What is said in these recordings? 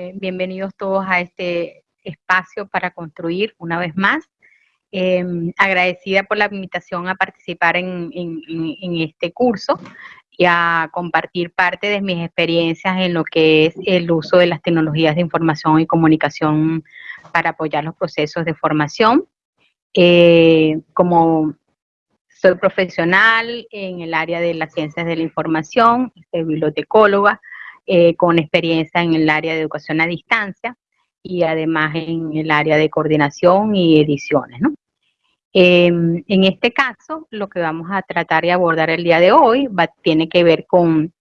Eh, bienvenidos todos a este espacio para construir una vez más. Em, agradecida por la invitación a participar en, este curso y a compartir parte de mis experiencias en lo que es el uso de las tecnologías de información y comunicación para apoyar los procesos de formación. Eh, como soy profesional en el área de las ciencias de la información, soy bibliotecóloga, eh, con experiencia en el área de educación a distancia y además en el área de coordinación y ediciones. Em, en este caso, lo que vamos a tratar de abordar el día de hoy tiene que ver con,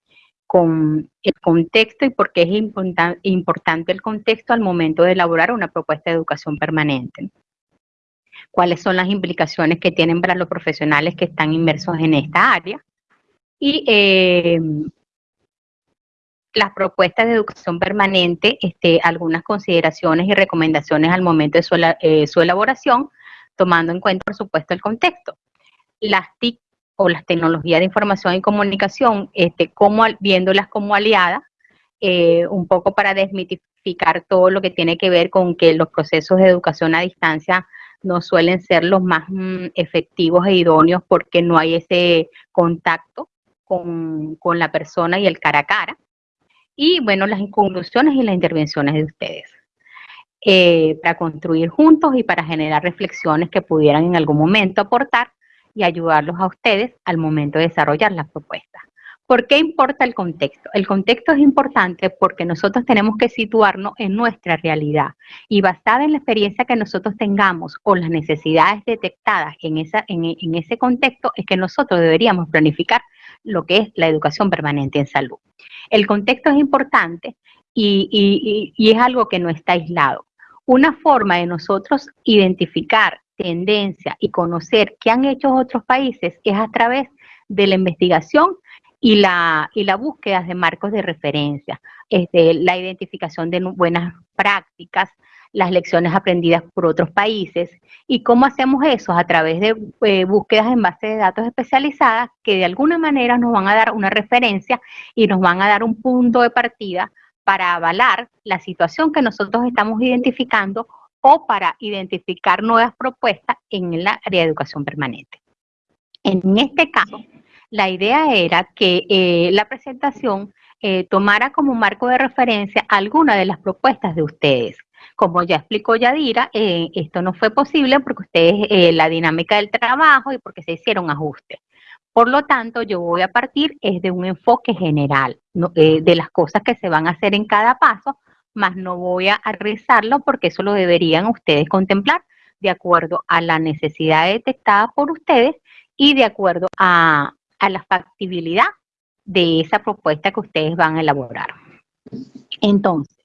con el contexto y por qué es importante el contexto al momento de elaborar una propuesta de educación permanente. Cuáles son las implicaciones que tienen para los profesionales que están inmersos en esta área y em, las propuestas de educación permanente, este, algunas consideraciones y recomendaciones al momento de su, eh, elaboración, tomando en cuenta, por supuesto, el contexto. Las TIC o las tecnologías de información y comunicación, este, como, viéndolas como aliadas, eh, un poco para desmitificar todo lo que tiene que ver con que los procesos de educación a distancia no suelen ser los más mm, efectivos e idóneos porque no hay ese contacto con, con la persona y el cara a cara y bueno, las conclusiones y las intervenciones de ustedes. Eh, para construir juntos y para generar reflexiones que pudieran en algún momento aportar y ayudarlos a ustedes al momento de desarrollar las propuestas. ¿Por qué importa el contexto? El contexto es importante porque nosotros tenemos que situarnos en nuestra realidad y basada en la experiencia que nosotros tengamos o las necesidades detectadas en, esa, en ese contexto es que nosotros deberíamos planificar lo que es la educación permanente en salud. El contexto es importante y, es algo que no está aislado. Una forma de nosotros identificar tendencia y conocer qué han hecho otros países es a través de la investigación y la, y la búsqueda de marcos de referencia, este, la identificación de buenas prácticas, las lecciones aprendidas por otros países. ¿Y cómo hacemos eso? A través de eh, búsquedas en base de datos especializadas que de alguna manera nos van a dar una referencia y nos van a dar un punto de partida para avalar la situación que nosotros estamos identificando o para identificar nuevas propuestas en el área de educación permanente. En este caso, la idea era que eh, la presentación eh, tomara como marco de referencia alguna de las propuestas de ustedes. Como ya explicó Yadira, eh, esto no fue posible porque ustedes, eh, la dinámica del trabajo y porque se hicieron ajustes. Por lo tanto, yo voy a partir es de un enfoque general, eh, de las cosas que se van a hacer en cada paso, más no voy a realizarlo porque eso lo deberían ustedes contemplar de acuerdo a la necesidad detectada por ustedes y de acuerdo a, a la factibilidad de esa propuesta que ustedes van a elaborar. Entonces,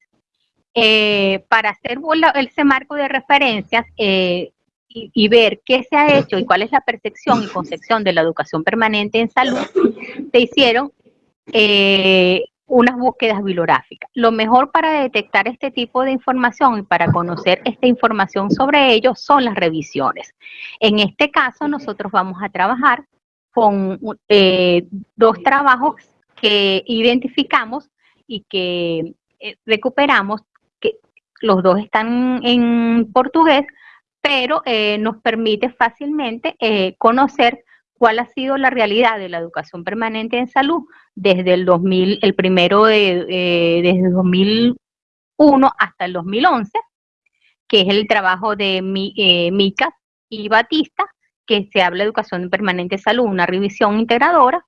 eh, para hacer ese marco de referencias eh, y, ver qué se ha hecho y cuál es la percepción y concepción de la educación permanente en salud, se hicieron eh, unas búsquedas bibliográficas. Lo mejor para detectar este tipo de información y para conocer esta información sobre ello son las revisiones. En este caso, nosotros vamos a trabajar con dos trabajos que identificamos y que recuperamos los dos están en portugués, pero eh, nos permite fácilmente eh, conocer cuál ha sido la realidad de la educación permanente en salud desde el 2000, el primero de, eh, desde 2001 hasta el 2011, que es el trabajo de mi, Micas y Batista, que se habla de educación permanente en salud, una revisión integradora,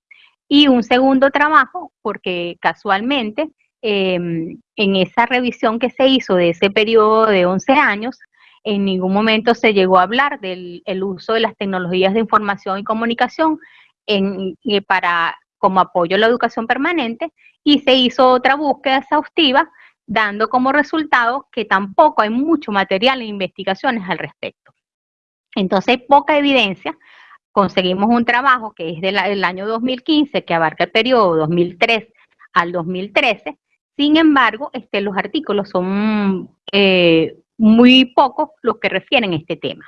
y un segundo trabajo, porque casualmente Em, en esa revisión que se hizo de ese periodo de 11 años, en ningún momento se llegó a hablar del uso de las tecnologías de información y comunicación eh, para, como apoyo a la educación permanente y se hizo otra búsqueda exhaustiva dando como resultado que tampoco hay mucho material e investigaciones al respecto. Entonces hay poca evidencia. Conseguimos un trabajo que es del año 2015, que abarca el periodo 2003 al 2013, sin embargo, este, los artículos son eh, muy pocos los que refieren a este tema.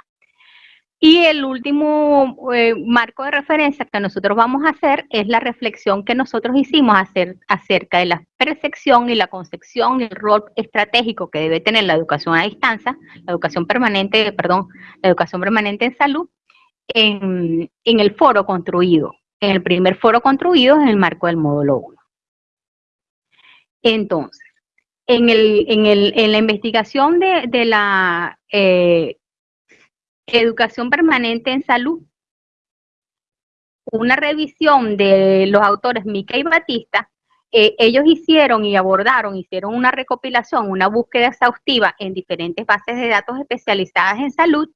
Y el último eh, marco de referencia que nosotros vamos a hacer es la reflexión que nosotros hicimos acerca de la percepción y la concepción y el rol estratégico que debe tener la educación a distancia, la educación permanente, perdón, la educación permanente en salud, en, en el foro construido, en el primer foro construido en el marco del módulo 1. Entonces, en, el, en, el, en la investigación de, de la eh, Educación permanente en salud. Una revisión de los autores Mica y Batista, eh, ellos hicieron y abordaron, hicieron una recopilación, una búsqueda exhaustiva en diferentes bases de datos especializadas en salud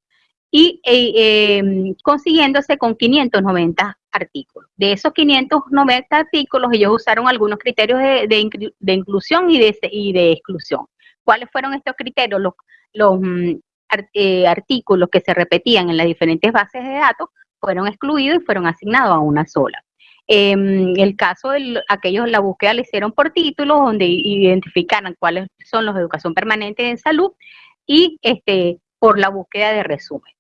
y eh, em, consiguiéndose con 590 artículos. De esos 590 artículos, ellos usaron algunos criterios de, inclusión y de, y de, exclusión. ¿Cuáles fueron estos criterios? Los, mm, eh, artículos que se repetían en las diferentes bases de datos fueron excluidos y fueron asignados a una sola. En el caso de aquellos, la búsqueda la hicieron por títulos, donde identificaran cuáles son los de educación permanente en salud y este, por la búsqueda de resumen.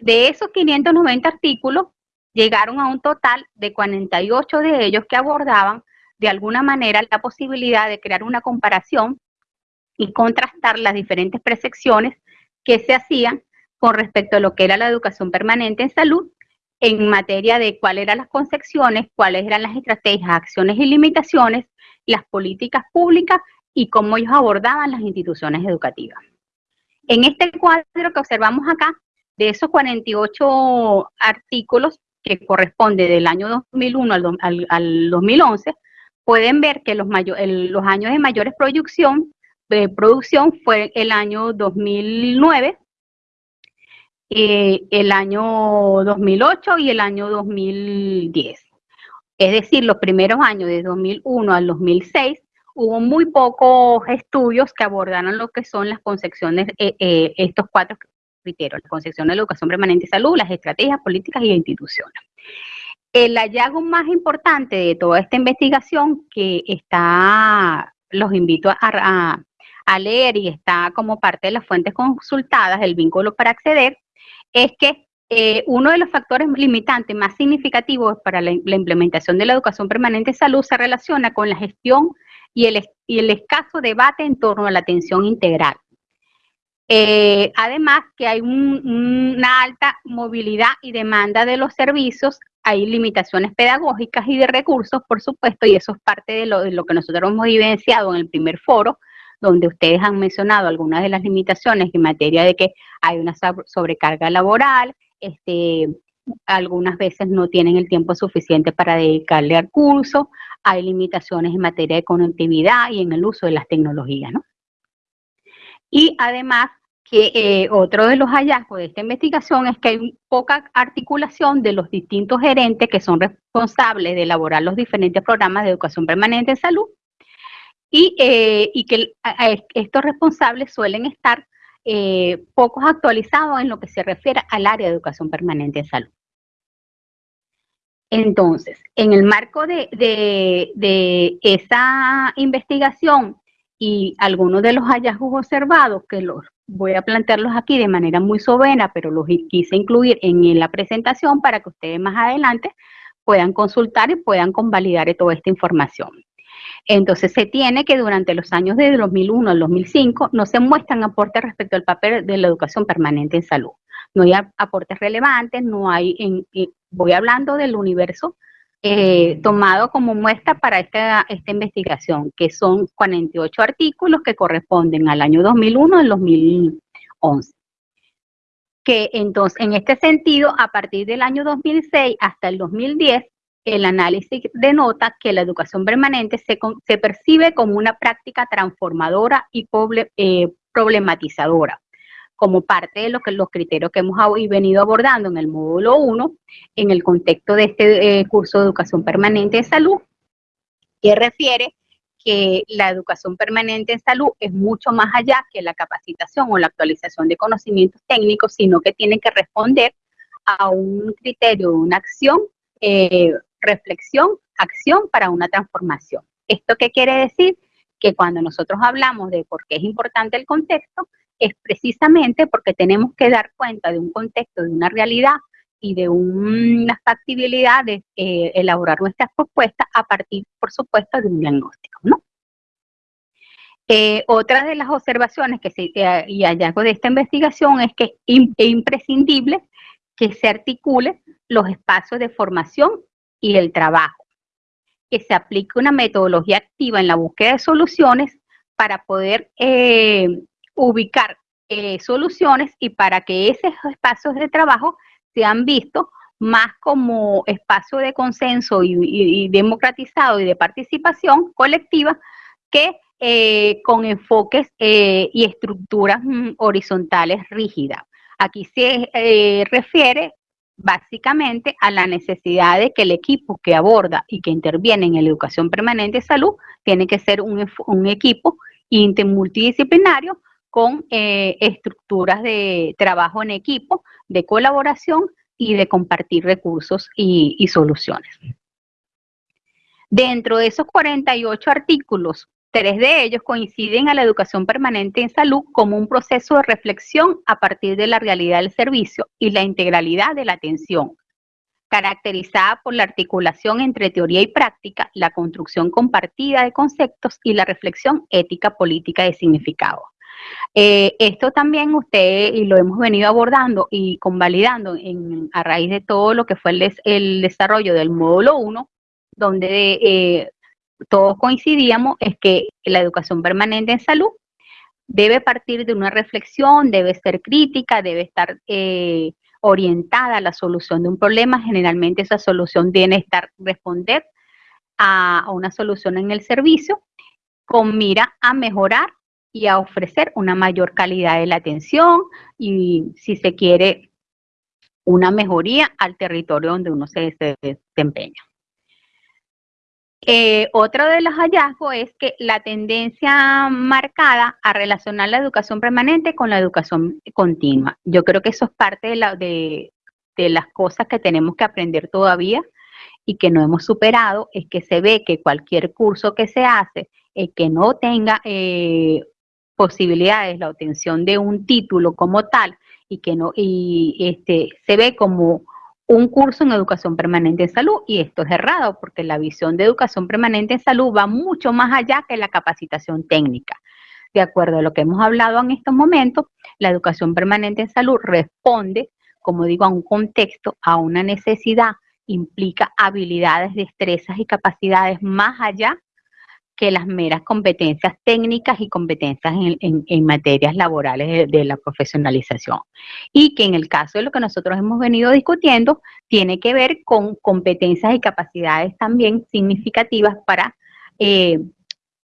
De esos 590 artículos, llegaron a un total de 48 de ellos que abordaban de alguna manera la posibilidad de crear una comparación y contrastar las diferentes percepciones que se hacían con respecto a lo que era la educación permanente en salud en materia de cuáles eran las concepciones, cuáles eran las estrategias, acciones y limitaciones, las políticas públicas y cómo ellos abordaban las instituciones educativas. En este cuadro que observamos acá, de esos 48 artículos que corresponde del año 2001 al, 2011, pueden ver que los, años de mayores producción de producción fue el año 2009, eh, el año 2008 y el año 2010. Es decir, los primeros años de 2001 al 2006 hubo muy pocos estudios que abordaron lo que son las concepciones, eh, eh, estos cuatro criterios, la concepción de la educación permanente y salud, las estrategias políticas y instituciones. El hallazgo más importante de toda esta investigación que está, los invito a, a leer y está como parte de las fuentes consultadas, el vínculo para acceder, es que eh, uno de los factores limitantes más significativos para la, implementación de la educación permanente de salud se relaciona con la gestión y el, y el escaso debate en torno a la atención integral. Eh, además que hay una alta movilidad y demanda de los servicios, hay limitaciones pedagógicas y de recursos, por supuesto, y eso es parte de lo, de lo que nosotros hemos evidenciado en el primer foro, donde ustedes han mencionado algunas de las limitaciones en materia de que hay una sobrecarga laboral, este, algunas veces no tienen el tiempo suficiente para dedicarle al curso, hay limitaciones en materia de conectividad y en el uso de las tecnologías, ¿no? Y además que eh, otro de los hallazgos de esta investigación es que hay poca articulación de los distintos gerentes que son responsables de elaborar los diferentes programas de educación permanente en salud y, eh, que estos responsables suelen estar eh, pocos actualizados en lo que se refiere al área de educación permanente en salud. Entonces, en el marco de, de, esa investigación y algunos de los hallazgos observados, que los voy a plantearlos aquí de manera muy soberana, pero los quise incluir en la presentación para que ustedes más adelante puedan consultar y puedan convalidar toda esta información. Entonces se tiene que durante los años de 2001 al 2005 no se muestran aportes respecto al papel de la educación permanente en salud. No hay aportes relevantes, no hay, en, voy hablando del universo eh, tomado como muestra para esta, esta investigación, que son 48 artículos que corresponden al año 2001 al 2011 que entonces en este sentido, a partir del año 2006 hasta el 2010, el análisis denota que la educación permanente se, se percibe como una práctica transformadora y eh, problematizadora, como parte de lo que, los criterios que hemos venido abordando en el módulo 1, en el contexto de este eh, curso de educación permanente de salud, que refiere que la educación permanente en salud es mucho más allá que la capacitación o la actualización de conocimientos técnicos, sino que tiene que responder a un criterio, una acción eh, reflexión, acción para una transformación. ¿Esto qué quiere decir? Que cuando nosotros hablamos de por qué es importante el contexto, es precisamente porque tenemos que dar cuenta de un contexto, de una realidad y de una factibilidad de eh, elaborar nuestras propuestas a partir, por supuesto, de un diagnóstico. Eh, otra de las observaciones que se, eh, y hallazgo de esta investigación es que es imprescindible que se articule los espacios de formación y el trabajo, que se aplique una metodología activa en la búsqueda de soluciones para poder ubicar soluciones y para que esos espacios de trabajo se han visto más como espacio de consenso y, democratizado y de participación colectiva que eh, con enfoques eh, y estructuras mm, horizontales rígidas. Aquí se eh, refiere básicamente a la necesidad de que el equipo que aborda y que interviene en la educación permanente de salud tiene que ser un, un equipo intermultidisciplinario con eh, estructuras de trabajo en equipo, de colaboración y de compartir recursos y, soluciones. Dentro de esos 48 artículos, tres de ellos coinciden a la educación permanente en salud como un proceso de reflexión a partir de la realidad del servicio y la integralidad de la atención, caracterizada por la articulación entre teoría y práctica, la construcción compartida de conceptos y la reflexión ética política de significado. Eh, esto también usted, y lo hemos venido abordando y convalidando en, a raíz de todo lo que fue el, desarrollo del módulo 1, donde eh, todos coincidíamos, es que la educación permanente en salud debe partir de una reflexión, debe ser crítica, debe estar eh, orientada a la solución de un problema. Generalmente esa solución tiene estar responder a una solución en el servicio con mira a mejorar y a ofrecer una mayor calidad de la atención y si se quiere una mejoría al territorio donde uno se, desempeña. Eh, otro de los hallazgos es que la tendencia marcada a relacionar la educación permanente con la educación continua. Yo creo que eso es parte de, la, de, las cosas que tenemos que aprender todavía y que no hemos superado, es que se ve que cualquier curso que se hace eh, que no tenga eh, posibilidades la obtención de un título como tal y que no y este se ve como un curso en educación permanente en salud y esto es errado porque la visión de educación permanente en salud va mucho más allá que la capacitación técnica. De acuerdo a lo que hemos hablado en estos momentos, la educación permanente en salud responde, como digo, a un contexto, a una necesidad, implica habilidades, destrezas y capacidades más allá que las meras competencias técnicas y competencias en, materias laborales de, la profesionalización. Y que en el caso de lo que nosotros hemos venido discutiendo, tiene que ver con competencias y capacidades también significativas para eh,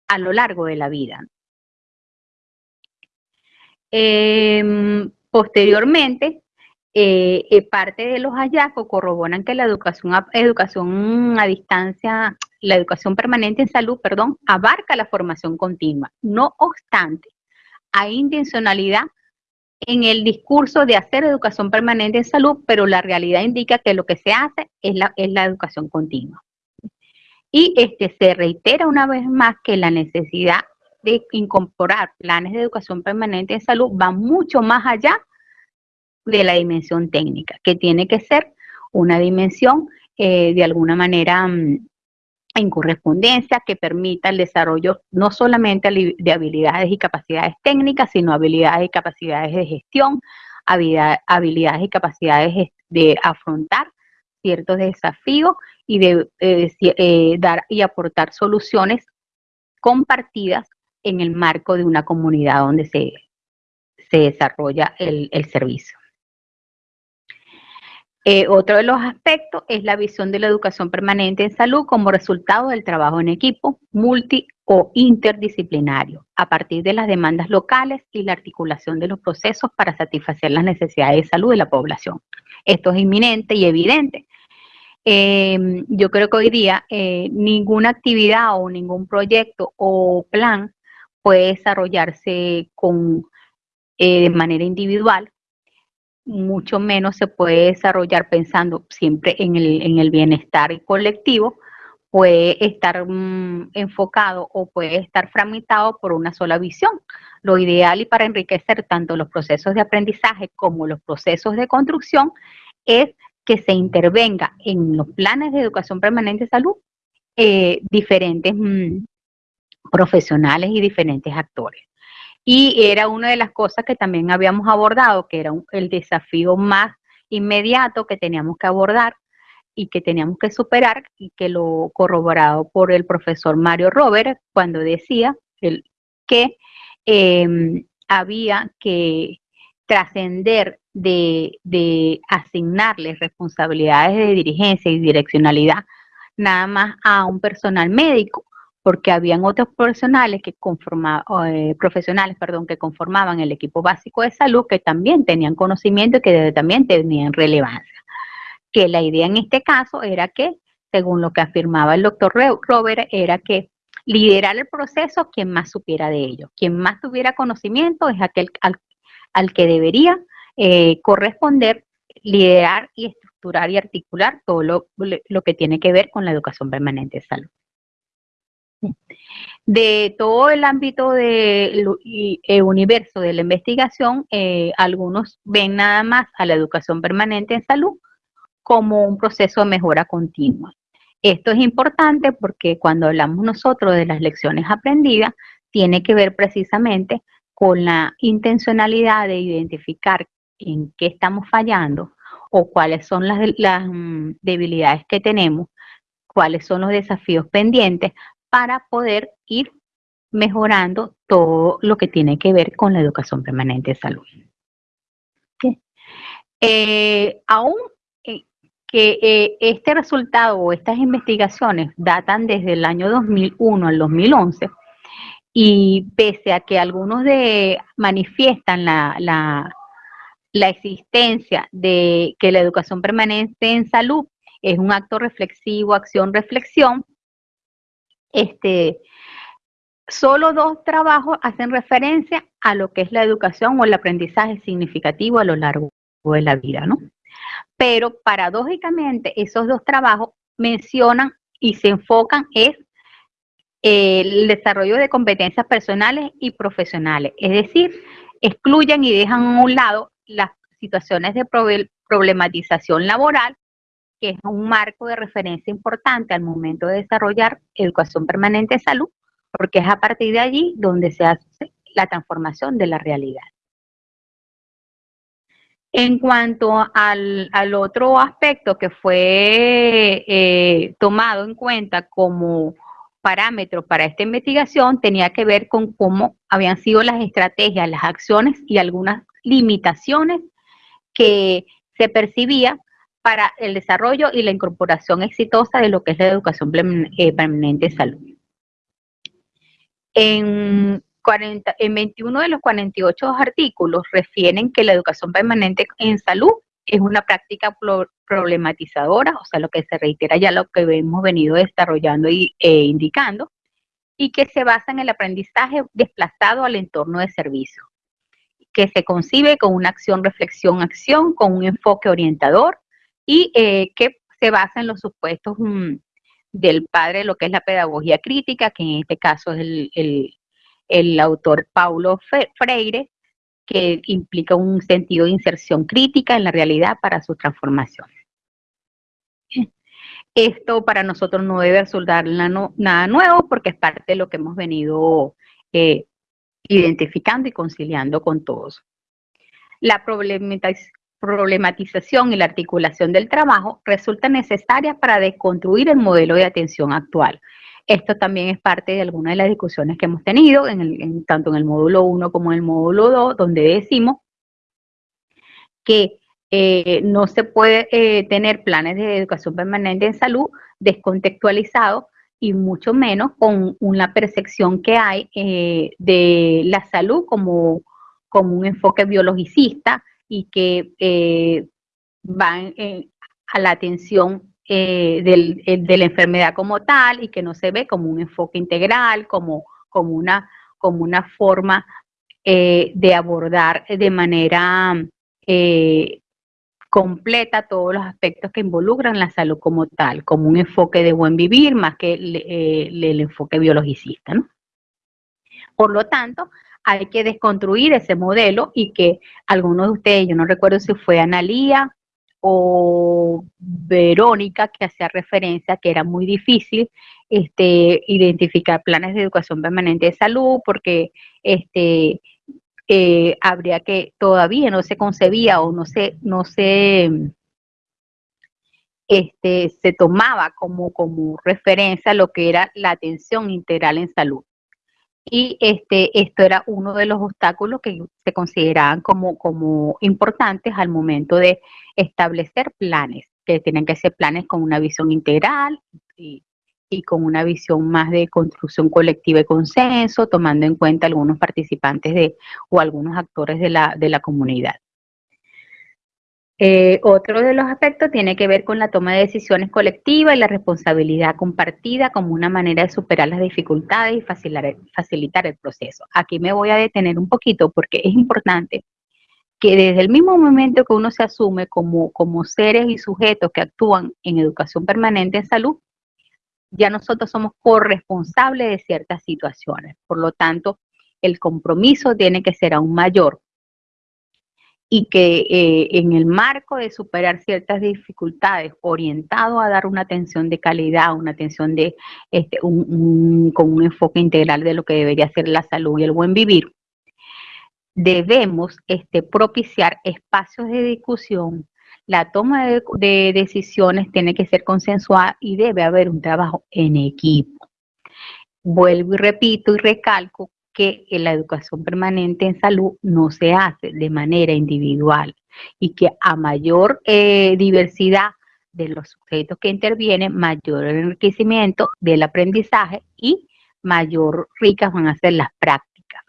a lo largo de la vida. Em, posteriormente, eh, eh, parte de los hallazgos corroboran que la educación a, educación a distancia, la educación permanente en salud, perdón, abarca la formación continua. No obstante, hay intencionalidad en el discurso de hacer educación permanente en salud, pero la realidad indica que lo que se hace es la, es la educación continua. Y este, se reitera una vez más que la necesidad de incorporar planes de educación permanente en salud va mucho más allá de la dimensión técnica, que tiene que ser una dimensión eh, de alguna manera mm, en correspondencia que permita el desarrollo no solamente de habilidades y capacidades técnicas, sino habilidades y capacidades de gestión, habilidades y capacidades de afrontar ciertos desafíos y de eh, eh, dar y aportar soluciones compartidas en el marco de una comunidad donde se, se desarrolla el servicio. Eh, otro de los aspectos es la visión de la educación permanente en salud como resultado del trabajo en equipo, multi o interdisciplinario, a partir de las demandas locales y la articulación de los procesos para satisfacer las necesidades de salud de la población. Esto es inminente y evidente. Em, yo creo que hoy día eh, ninguna actividad o ningún proyecto o plan puede desarrollarse con, eh, de manera individual, mucho menos se puede desarrollar pensando siempre en el, bienestar colectivo, puede estar mm, enfocado o puede estar fragmentado por una sola visión. Lo ideal y para enriquecer tanto los procesos de aprendizaje como los procesos de construcción es que se intervenga en los planes de educación permanente de salud eh, diferentes mm, profesionales y diferentes actores. Y era una de las cosas que también habíamos abordado, que era el desafío más inmediato que teníamos que abordar y que teníamos que superar y que lo corroborado por el profesor Mario Robert cuando decía que em, había que trascender de, de asignarles responsabilidades de dirigencia y direccionalidad nada más a un personal médico, porque habían otros profesionales que conformaban, eh, profesionales, perdón, que conformaban el equipo básico de salud que también tenían conocimiento y que también tenían relevancia. Que la idea en este caso era que, según lo que afirmaba el doctor Robert, era que liderar el proceso quien más supiera de ello, quien más tuviera conocimiento es aquel al, que debería eh, corresponder liderar y estructurar y articular todo lo que tiene que ver con la educación permanente de salud. De todo el ámbito del eh, universo de la investigación, eh, algunos ven nada más a la educación permanente en salud como un proceso de mejora continua. Esto es importante porque cuando hablamos nosotros de las lecciones aprendidas, tiene que ver precisamente con la intencionalidad de identificar en qué estamos fallando o cuáles son las, mm, debilidades que tenemos, cuáles son los desafíos pendientes para poder ir mejorando todo lo que tiene que ver con la educación permanente de salud. Eh, aún eh, que eh, este resultado o estas investigaciones datan desde el año 2001 al 2011, y pese a que algunos de manifiestan la, la, la existencia de que la educación permanente en salud es un acto reflexivo, acción-reflexión, este, solo dos trabajos hacen referencia a lo que es la educación o el aprendizaje significativo a lo largo de la vida, ¿no? Pero paradójicamente esos dos trabajos mencionan y se enfocan es el desarrollo de competencias personales y profesionales, es decir, excluyen y dejan a un lado las situaciones de problematización laboral que es un marco de referencia importante al momento de desarrollar educación permanente de salud, porque es a partir de allí donde se hace la transformación de la realidad. En cuanto al, otro aspecto que fue eh, tomado en cuenta como parámetro para esta investigación, tenía que ver con cómo habían sido las estrategias, las acciones y algunas limitaciones que se percibía para el desarrollo y la incorporación exitosa de lo que es la educación eh, permanente de salud. En, 40, en 21 de los 48 artículos refieren que la educación permanente en salud es una práctica problematizadora, o sea, lo que se reitera ya lo que hemos venido desarrollando e indicando, y que se basa en el aprendizaje desplazado al entorno de servicio, que se concibe con una acción, reflexión, acción, con un enfoque orientador, y eh, que se basa en los supuestos mm, del padre de lo que es la pedagogía crítica, que en este caso es el, autor Paulo Freire, que implica un sentido de inserción crítica en la realidad para su transformación. Esto para nosotros no debe resultar nada nuevo porque es parte de lo que hemos venido eh, identificando y conciliando con todos. La problematización y la articulación del trabajo resulta necesaria para desconstruir el modelo de atención actual. Esto también es parte de algunas de las discusiones que hemos tenido, en tanto en el módulo 1 como en el módulo 2, donde decimos que eh, no se puede eh, tener planes de educación permanente en salud descontextualizados y mucho menos con una percepción que hay eh, de la salud como, como un enfoque biologicista, y que eh, van eh, a la atención eh, de la enfermedad como tal y que no se ve como un enfoque integral, como, como, una, como una forma de abordar de manera completa todos los aspectos que involucran la salud como tal, como un enfoque de buen vivir más que el, el enfoque biologicista. ¿no? Por lo tanto, hay que desconstruir ese modelo y que algunos de ustedes, yo no recuerdo si fue Analía o Verónica, que hacía referencia que era muy difícil este, identificar planes de educación permanente de salud porque este, eh, habría que todavía no se concebía o no se, no se, este, se tomaba como, como referencia lo que era la atención integral en salud y este, esto era uno de los obstáculos que se consideraban como, como importantes al momento de establecer planes, que tienen que ser planes con una visión integral y, con una visión más de construcción colectiva y consenso, tomando en cuenta algunos participantes de, o algunos actores de la, de la comunidad. Eh, otro de los aspectos tiene que ver con la toma de decisiones colectiva y la responsabilidad compartida como una manera de superar las dificultades y facilitar, el proceso. Aquí me voy a detener un poquito porque es importante que desde el mismo momento que uno se asume como, como seres y sujetos que actúan en educación permanente en salud, ya nosotros somos corresponsables de ciertas situaciones. Por lo tanto, el compromiso tiene que ser aún mayor y que eh, en el marco de superar ciertas dificultades, orientado a dar una atención de calidad, una atención de este, con un enfoque integral de lo que debería ser la salud y el buen vivir, debemos este, propiciar espacios de discusión. La toma de, de decisiones tiene que ser consensuada y debe haber un trabajo en equipo. Vuelvo y repito y recalco que la educación permanente en salud no se hace de manera individual y que a mayor eh, diversidad de los sujetos que intervienen, mayor enriquecimiento del aprendizaje y mayor ricas van a ser las prácticas.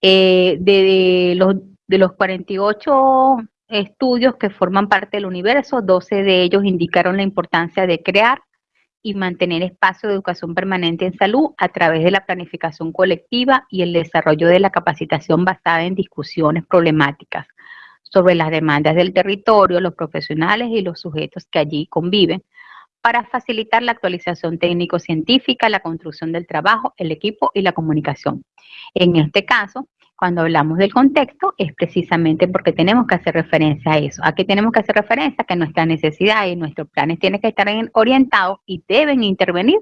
Eh, de, los, de los 48 estudios que forman parte del universo, 12 de ellos indicaron la importancia de crear y mantener espacio de educación permanente en salud a través de la planificación colectiva y el desarrollo de la capacitación basada en discusiones problemáticas sobre las demandas del territorio, los profesionales y los sujetos que allí conviven, para facilitar la actualización técnico-científica, la construcción del trabajo, el equipo y la comunicación. En este caso, cuando hablamos del contexto es precisamente porque tenemos que hacer referencia a eso. ¿A qué tenemos que hacer referencia? Que nuestras necesidades y nuestros planes tienen que estar orientados y deben intervenir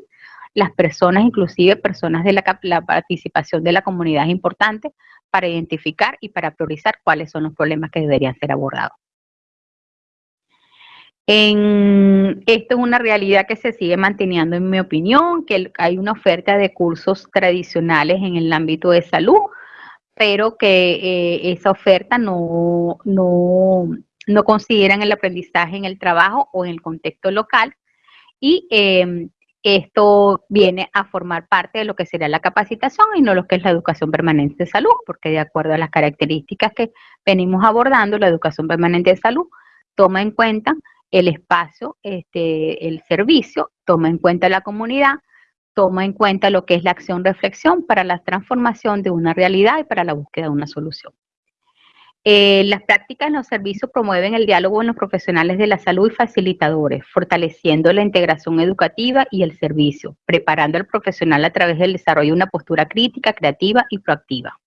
las personas, inclusive personas de la, la participación de la comunidad es importante para identificar y para priorizar cuáles son los problemas que deberían ser abordados. En, esto es una realidad que se sigue manteniendo, en mi opinión, que hay una oferta de cursos tradicionales en el ámbito de salud, pero que eh, esa oferta no, no, no, consideran el aprendizaje en el trabajo o en el contexto local. Y em, esto viene a formar parte de lo que sería la capacitación y no lo que es la educación permanente de salud, porque de acuerdo a las características que venimos abordando, la educación permanente de salud toma en cuenta el espacio, este, el servicio, toma en cuenta la comunidad, toma en cuenta lo que es la acción-reflexión para la transformación de una realidad y para la búsqueda de una solución. Eh, las prácticas en los servicios promueven el diálogo en los profesionales de la salud y facilitadores, fortaleciendo la integración educativa y el servicio, preparando al profesional a través del desarrollo de una postura crítica, creativa y proactiva.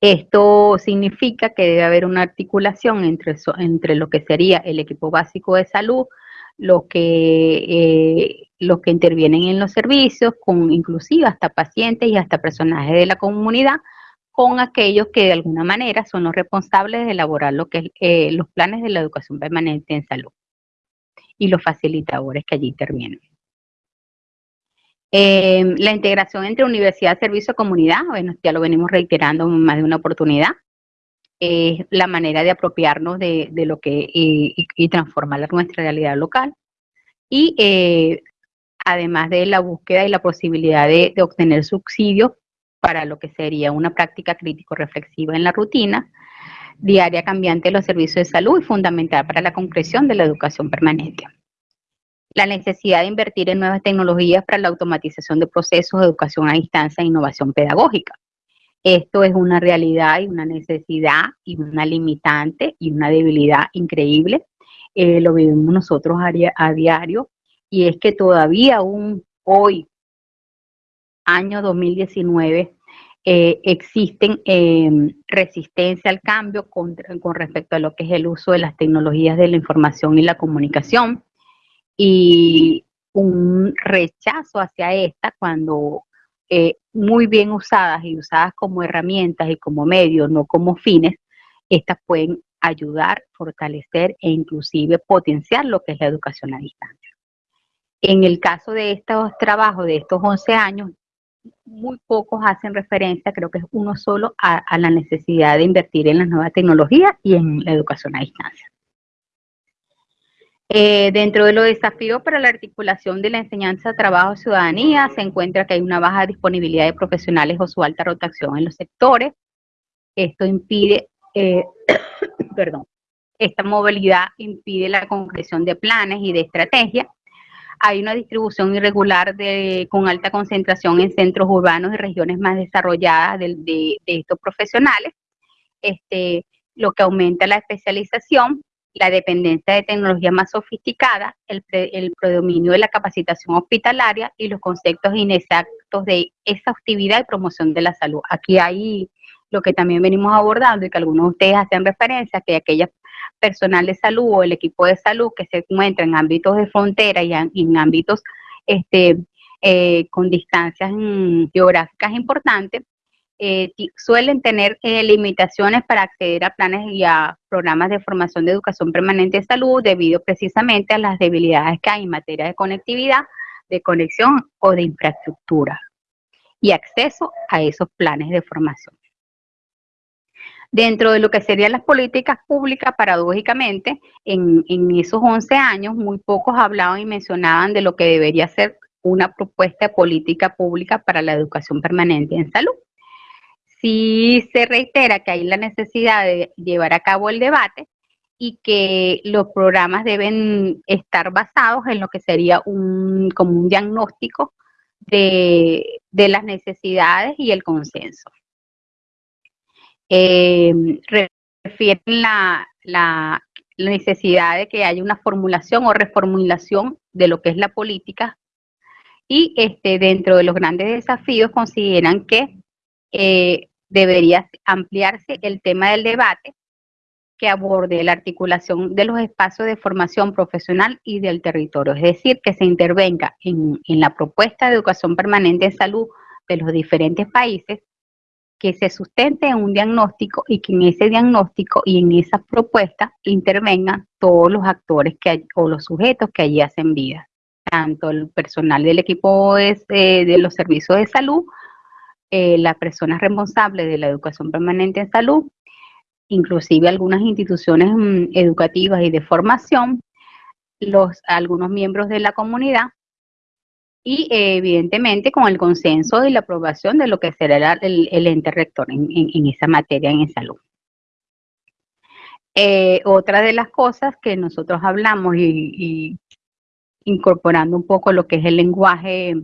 Esto significa que debe haber una articulación entre, entre lo que sería el equipo básico de salud, los que, eh, los que intervienen en los servicios, con inclusive hasta pacientes y hasta personajes de la comunidad, con aquellos que de alguna manera son los responsables de elaborar lo que eh, los planes de la educación permanente en salud y los facilitadores que allí intervienen. Em, la integración entre universidad, servicio, comunidad, bueno, ya lo venimos reiterando más de una oportunidad, es la manera de apropiarnos de, lo que y, transformar nuestra realidad local. Y eh, además de la búsqueda y la posibilidad de, obtener subsidios para lo que sería una práctica crítico-reflexiva en la rutina, diaria cambiante de los servicios de salud y fundamental para la concreción de la educación permanente. La necesidad de invertir en nuevas tecnologías para la automatización de procesos de educación a distancia e innovación pedagógica Esto es una realidad y una necesidad y una limitante y una debilidad increíble. Eh, lo vivimos nosotros a, diario y es que todavía aún hoy, año 2019, eh, existen em, resistencia al cambio con, con, respecto a lo que es el uso de las tecnologías de la información y la comunicación y un rechazo hacia esta cuando eh, muy bien usadas y usadas como herramientas y como medios, no como fines, estas pueden ayudar, fortalecer e inclusive potenciar lo que es la educación a distancia. En el caso de estos trabajos de estos 11 años, muy pocos hacen referencia, creo que es uno solo, a, la necesidad de invertir en las nuevas tecnologías y en la educación a distancia. Eh, dentro de los desafíos para la articulación de la enseñanza, trabajo, ciudadanía, se encuentra que hay una baja disponibilidad de profesionales o su alta rotación en los sectores. Esto impide, eh, perdón, esta movilidad impide la concreción de planes y de estrategias hay una distribución irregular de, con alta concentración en centros urbanos y regiones más desarrolladas de, estos profesionales, este, lo que aumenta la especialización, la dependencia de tecnología más sofisticada, el, el predominio de la capacitación hospitalaria y los conceptos inexactos de exhaustividad y promoción de la salud. Aquí hay lo que también venimos abordando y que algunos de ustedes hacen referencia, que aquellas personal de salud o el equipo de salud que se encuentra en ámbitos de frontera y en, ámbitos este, eh, con distancias mm, geográficas importantes, eh, suelen tener eh, limitaciones para acceder a planes y a programas de formación de educación permanente de salud debido precisamente a las debilidades que hay en materia de conectividad, de conexión o de infraestructura y acceso a esos planes de formación. Dentro de lo que serían las políticas públicas, paradójicamente, en, esos 11 años, muy pocos hablaban y mencionaban de lo que debería ser una propuesta de política pública para la educación permanente en salud. Sí se reitera que hay la necesidad de llevar a cabo el debate y que los programas deben estar basados en lo que sería un, como un diagnóstico de las necesidades y el consenso. Eh, refieren la, la, necesidad de que haya una formulación o reformulación de lo que es la política y este, dentro de los grandes desafíos consideran que eh, debería ampliarse el tema del debate que aborde la articulación de los espacios de formación profesional y del territorio, es decir, que se intervenga en, la propuesta de educación permanente en salud de los diferentes países que se sustente en un diagnóstico y que en ese diagnóstico y en esas propuestas intervengan todos los actores que o los sujetos que allí hacen vida, tanto el personal del equipo de, de los servicios de salud, eh, las personas responsables de la educación permanente en salud, inclusive algunas instituciones mm, educativas y de formación, los, algunos miembros de la comunidad y evidentemente con el consenso y la aprobación de lo que será el, ente rector en, esa materia en salud. Eh, otra de las cosas que nosotros hablamos y, incorporando un poco lo que es el lenguaje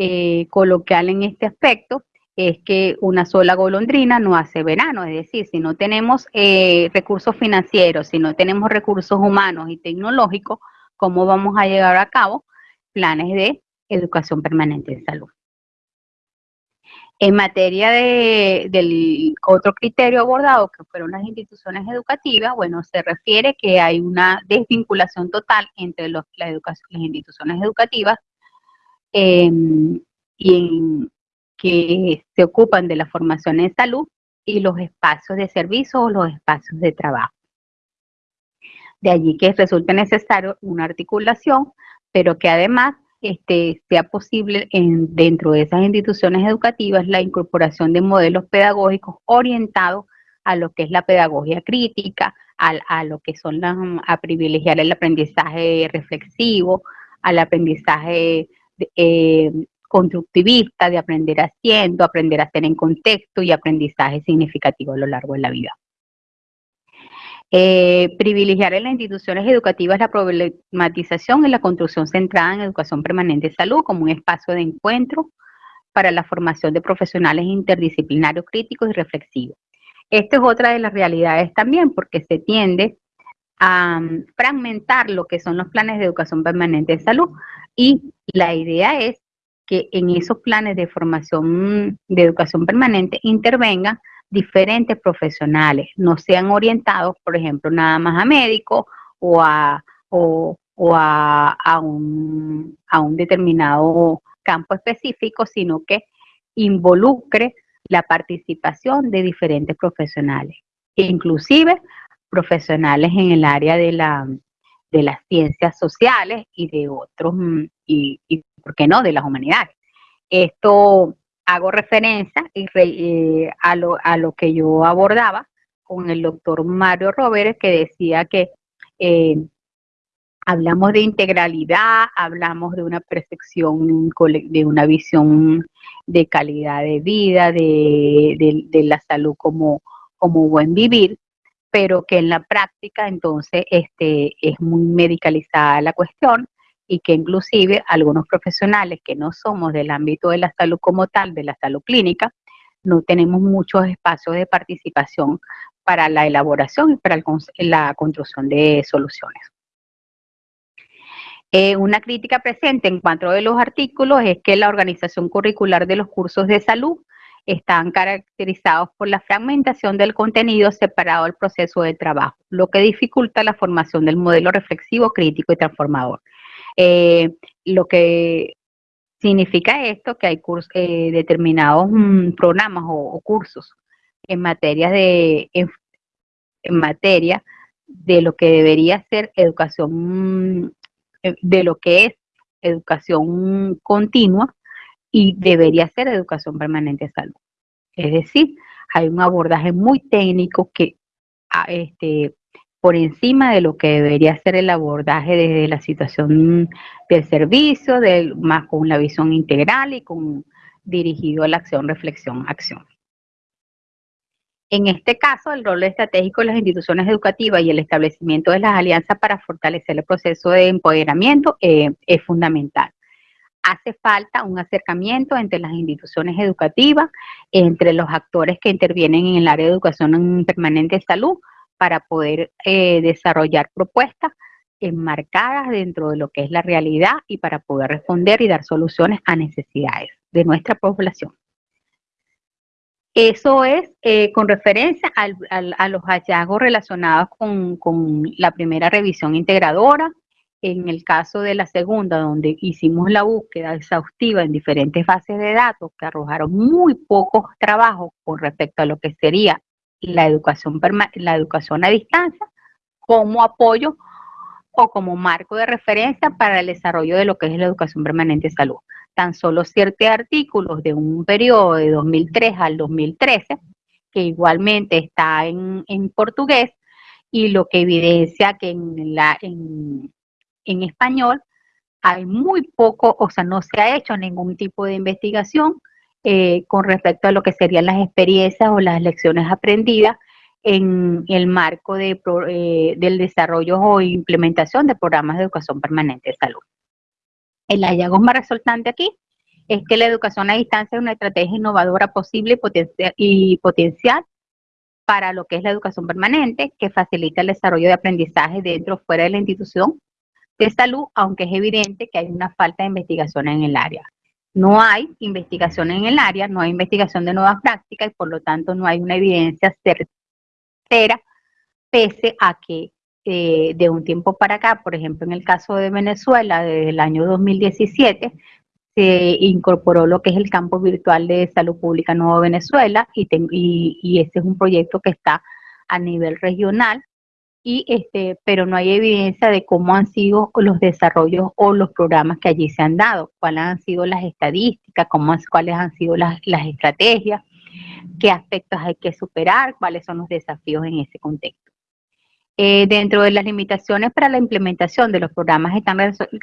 eh, coloquial en este aspecto, es que una sola golondrina no hace verano, es decir, si no tenemos eh, recursos financieros, si no tenemos recursos humanos y tecnológicos, ¿cómo vamos a llevar a cabo planes de educación permanente en salud. En materia de, del otro criterio abordado, que fueron las instituciones educativas, bueno, se refiere que hay una desvinculación total entre las instituciones educativas em, y que se ocupan de la formación en salud y los espacios de servicio o los espacios de trabajo. De allí que resulta necesario una articulación, pero que además este, sea posible en, dentro de esas instituciones educativas la incorporación de modelos pedagógicos orientados a lo que es la pedagogía crítica, a, lo que son las, a privilegiar el aprendizaje reflexivo, al aprendizaje eh, constructivista, de aprender haciendo, aprender a hacer en contexto y aprendizaje significativo a lo largo de la vida. Eh, privilegiar en las instituciones educativas la problematización y la construcción centrada en educación permanente de salud como un espacio de encuentro para la formación de profesionales interdisciplinarios críticos y reflexivos. Esta es otra de las realidades también, porque se tiende a mm, fragmentar lo que son los planes de educación permanente de salud y la idea es que en esos planes de formación de educación permanente intervengan diferentes profesionales, no sean orientados, por ejemplo, nada más a médicos o a, o, a, a, un, a un determinado campo específico, sino que involucre la participación de diferentes profesionales, inclusive profesionales en el área de, la, de las ciencias sociales y de otros, mm, y, y, ¿por qué no?, de las humanidades. Esto hago referencia eh, a, lo, a lo que yo abordaba con el doctor Mario Roberts, que decía que eh, hablamos de integralidad, hablamos de una percepción, de una visión de calidad de vida, de, la salud como, como buen vivir, pero que en la práctica entonces este, es muy medicalizada la cuestión y que inclusive algunos profesionales que no somos del ámbito de la salud como tal, de la salud clínica, no tenemos muchos espacios de participación para la elaboración y para la construcción de soluciones. Eh, una crítica presente en cuanto a los artículos es que la organización curricular de los cursos de salud están caracterizados por la fragmentación del contenido separado del proceso de trabajo, lo que dificulta la formación del modelo reflexivo, crítico y transformador. Eh, lo que significa esto que hay eh, determinados mm, programas o, cursos en materia de en, materia de lo que debería ser educación mm, eh, de lo que es educación continua y debería ser educación permanente de salud. Es decir, hay un abordaje muy técnico que ah, este, por encima de lo que debería ser el abordaje desde la situación del servicio, del, más con la visión integral y con dirigido a la acción, reflexión, acción. En este caso, el rol estratégico de las instituciones educativas y el establecimiento de las alianzas para fortalecer el proceso de empoderamiento eh, es fundamental. Hace falta un acercamiento entre las instituciones educativas, entre los actores que intervienen en el área de educación permanente de salud, para poder eh, desarrollar propuestas enmarcadas dentro de lo que es la realidad y para poder responder y dar soluciones a necesidades de nuestra población. Eso es eh, con referencia a los hallazgos relacionados con, la primera revisión integradora. En el caso de la segunda, donde hicimos la búsqueda exhaustiva en diferentes bases de datos que arrojaron muy pocos trabajos con respecto a lo que sería la educación, la educación a distancia, como apoyo o como marco de referencia para el desarrollo de lo que es la educación permanente de salud. Tan solo siete artículos de un periodo de 2003 al 2013, que igualmente está en, portugués, y lo que evidencia que en, la, en, español hay muy poco, o sea, no se ha hecho ningún tipo de investigación eh, con respecto a lo que serían las experiencias o las lecciones aprendidas en el marco eh, del desarrollo o implementación de programas de educación permanente de salud. El hallazgo más resultante aquí es que la educación a distancia es una estrategia innovadora posible y, potencial para lo que es la educación permanente, que facilita el desarrollo de aprendizaje dentro o fuera de la institución de salud, aunque es evidente que hay una falta de investigación en el área. No hay investigación en el área, no hay investigación de nuevas prácticas y por lo tanto no hay una evidencia certera, pese a que eh, de un tiempo para acá, por ejemplo, en el caso de Venezuela, desde el año 2017, se incorporó lo que es el campo virtual de salud pública Nuevo Venezuela y, y, ese es un proyecto que está a nivel regional y este, pero no hay evidencia de cómo han sido los desarrollos o los programas que allí se han dado, cuáles han sido las estadísticas, cómo, cuáles han sido las, las estrategias, qué aspectos hay que superar, cuáles son los desafíos en ese contexto. Eh, dentro de las limitaciones para la implementación de los programas están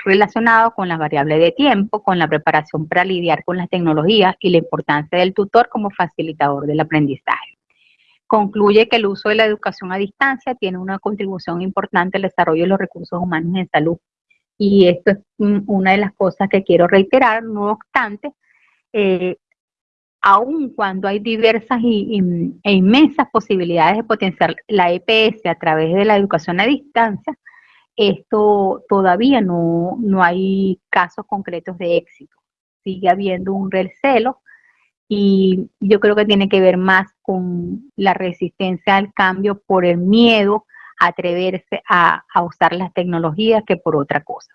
relacionados con las variables de tiempo, con la preparación para lidiar con las tecnologías y la importancia del tutor como facilitador del aprendizaje. Concluye que el uso de la educación a distancia tiene una contribución importante al desarrollo de los recursos humanos en salud. Y esto es una de las cosas que quiero reiterar, no obstante, eh, aun cuando hay diversas e inmensas posibilidades de potenciar la EPS a través de la educación a distancia, esto todavía no, no hay casos concretos de éxito. Sigue habiendo un recelo y yo creo que tiene que ver más con la resistencia al cambio por el miedo a atreverse a, usar las tecnologías que por otra cosa.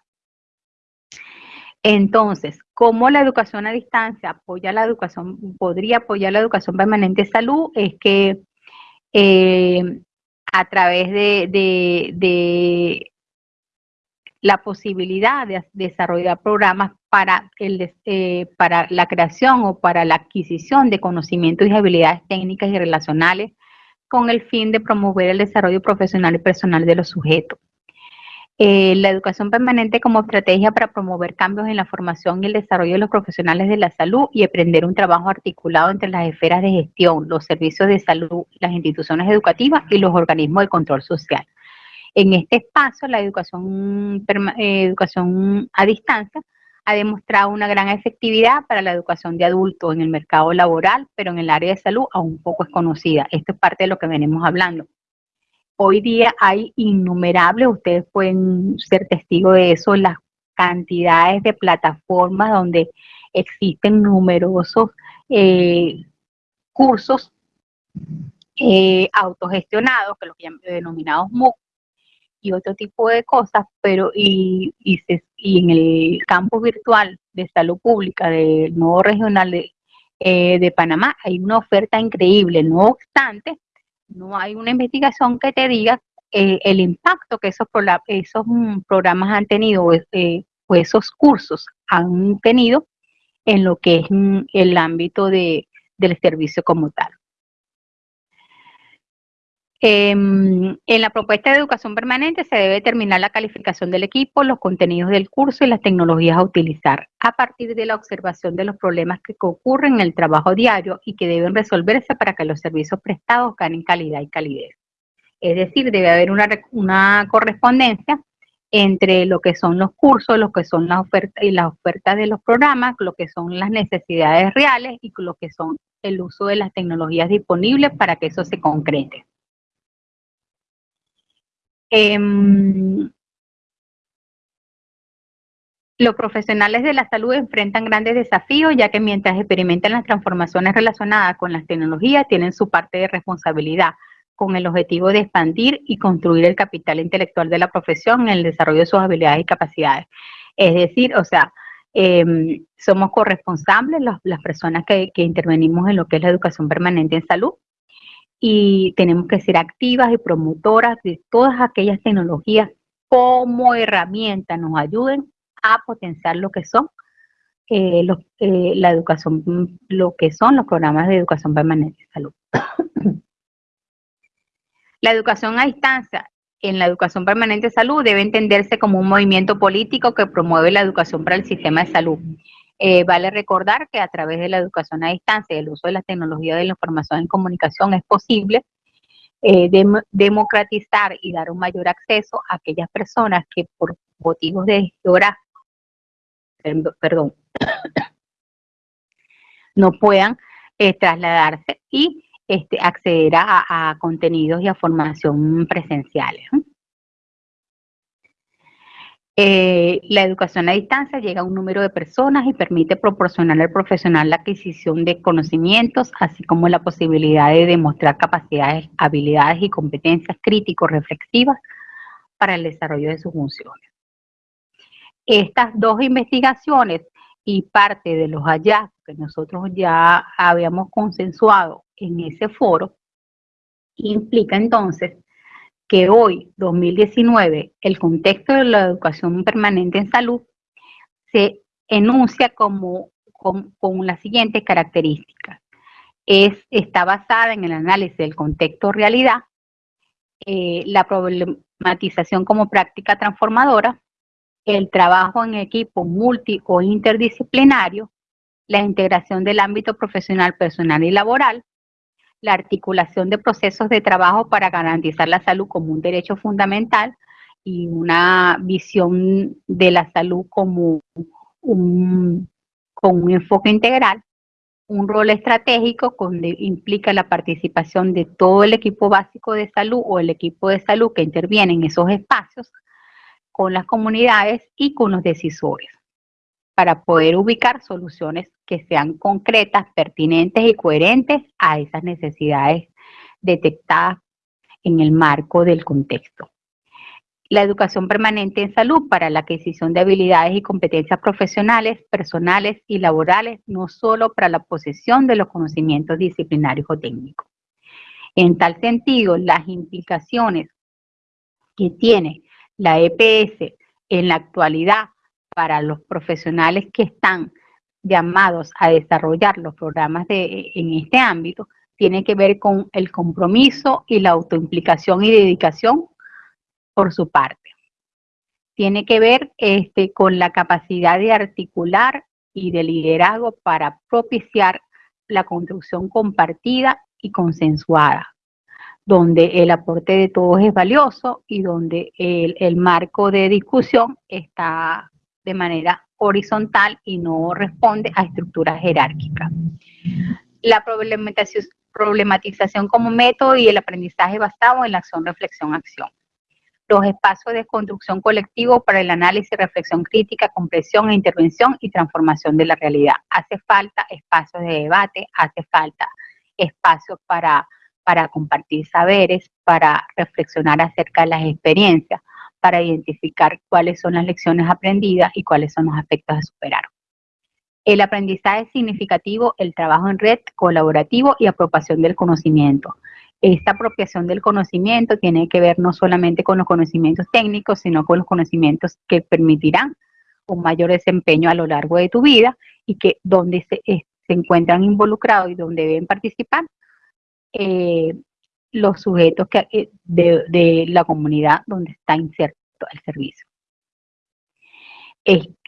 Entonces, ¿cómo la educación a distancia apoya la educación, podría apoyar la educación permanente de salud? Es que eh, a través de, la posibilidad de desarrollar programas para, el, eh, para la creación o para la adquisición de conocimientos y habilidades técnicas y relacionales con el fin de promover el desarrollo profesional y personal de los sujetos. Eh, la educación permanente como estrategia para promover cambios en la formación y el desarrollo de los profesionales de la salud y aprender un trabajo articulado entre las esferas de gestión, los servicios de salud, las instituciones educativas y los organismos de control social. En este espacio, la educación, eh, educación a distancia ha demostrado una gran efectividad para la educación de adultos en el mercado laboral, pero en el área de salud aún poco es conocida. Esto es parte de lo que venimos hablando. Hoy día hay innumerables, ustedes pueden ser testigos de eso, las cantidades de plataformas donde existen numerosos eh, cursos eh, autogestionados, que los denominados MOOC, y otro tipo de cosas, pero y, y, en el campo virtual de salud pública del nuevo regional de, eh, de Panamá hay una oferta increíble, no obstante, no hay una investigación que te diga eh, el impacto que esos, esos mm, programas han tenido eh, o esos cursos han tenido en lo que es mm, el ámbito de, del servicio como tal. Em, en la propuesta de educación permanente se debe determinar la calificación del equipo, los contenidos del curso y las tecnologías a utilizar a partir de la observación de los problemas que ocurren en el trabajo diario y que deben resolverse para que los servicios prestados ganen calidad y calidez. Es decir, debe haber una, una correspondencia entre lo que son los cursos, lo que son las ofertas y las ofertas de los programas, lo que son las necesidades reales y lo que son el uso de las tecnologías disponibles para que eso se concrete. Em, los profesionales de la salud enfrentan grandes desafíos ya que mientras experimentan las transformaciones relacionadas con las tecnologías tienen su parte de responsabilidad con el objetivo de expandir y construir el capital intelectual de la profesión en el desarrollo de sus habilidades y capacidades. Es decir, o sea, em, somos corresponsables las personas que intervenimos en lo que es la educación permanente en salud y tenemos que ser activas y promotoras de todas aquellas tecnologías como herramienta nos ayuden a potenciar lo que son eh, eh, la educación, lo que son los programas de educación permanente de salud. la educación a distancia en la educación permanente de salud debe entenderse como un movimiento político que promueve la educación para el sistema de salud eh, vale recordar que a través de la educación a distancia y el uso de las tecnologías de la información y comunicación es posible eh, democratizar y dar un mayor acceso a aquellas personas que por motivos de geografía, perdón, no puedan eh, trasladarse y este, acceder a, contenidos y a formación presenciales. La educación a distancia llega a un número de personas y permite proporcionar al profesional la adquisición de conocimientos, así como la posibilidad de demostrar capacidades, habilidades y competencias críticos reflexivas para el desarrollo de sus funciones. Estas dos investigaciones y parte de los hallazgos que nosotros ya habíamos consensuado en ese foro implica entonces que hoy, 2019, el contexto de la educación permanente en salud se enuncia como con, las siguientes características. Es, está basada en el análisis del contexto realidad, eh, la problematización como práctica transformadora, el trabajo en equipo multi o interdisciplinario, la integración del ámbito profesional, personal y laboral, la articulación de procesos de trabajo para garantizar la salud como un derecho fundamental y una visión de la salud como un, con un enfoque integral, un rol estratégico donde implica la participación de todo el equipo básico de salud o el equipo de salud que interviene en esos espacios con las comunidades y con los decisores para poder ubicar soluciones que sean concretas, pertinentes y coherentes a esas necesidades detectadas en el marco del contexto la educación permanente en salud para la adquisición de habilidades y competencias profesionales, personales y laborales, no solo para la posesión de los conocimientos disciplinarios o técnicos. En tal sentido, las implicaciones que tiene la EPS en la actualidad para los profesionales que están llamados a desarrollar los programas de, en este ámbito, tiene que ver con el compromiso y la autoimplicación y dedicación por su parte. Tiene que ver este, con la capacidad de articular y de liderazgo para propiciar la construcción compartida y consensuada, donde el aporte de todos es valioso y donde el, el marco de discusión está de manera horizontal y no responde a estructuras jerárquicas. La problematización, como método y el aprendizaje basado en la acción, reflexión, acción los espacios de construcción colectivo para el análisis, reflexión crítica, comprensión e intervención y transformación de la realidad. Hace falta espacios de debate, hace falta espacios para, para compartir saberes, para reflexionar acerca de las experiencias, para identificar cuáles son las lecciones aprendidas y cuáles son los aspectos a superar. El aprendizaje significativo, el trabajo en red, colaborativo y apropiación del conocimiento esta apropiación del conocimiento tiene que ver no solamente con los conocimientos técnicos, sino con los conocimientos que permitirán un mayor desempeño a lo largo de tu vida y que donde se, encuentran involucrados y donde deben participar eh, los sujetos que, eh, de, la comunidad donde está inserto el servicio.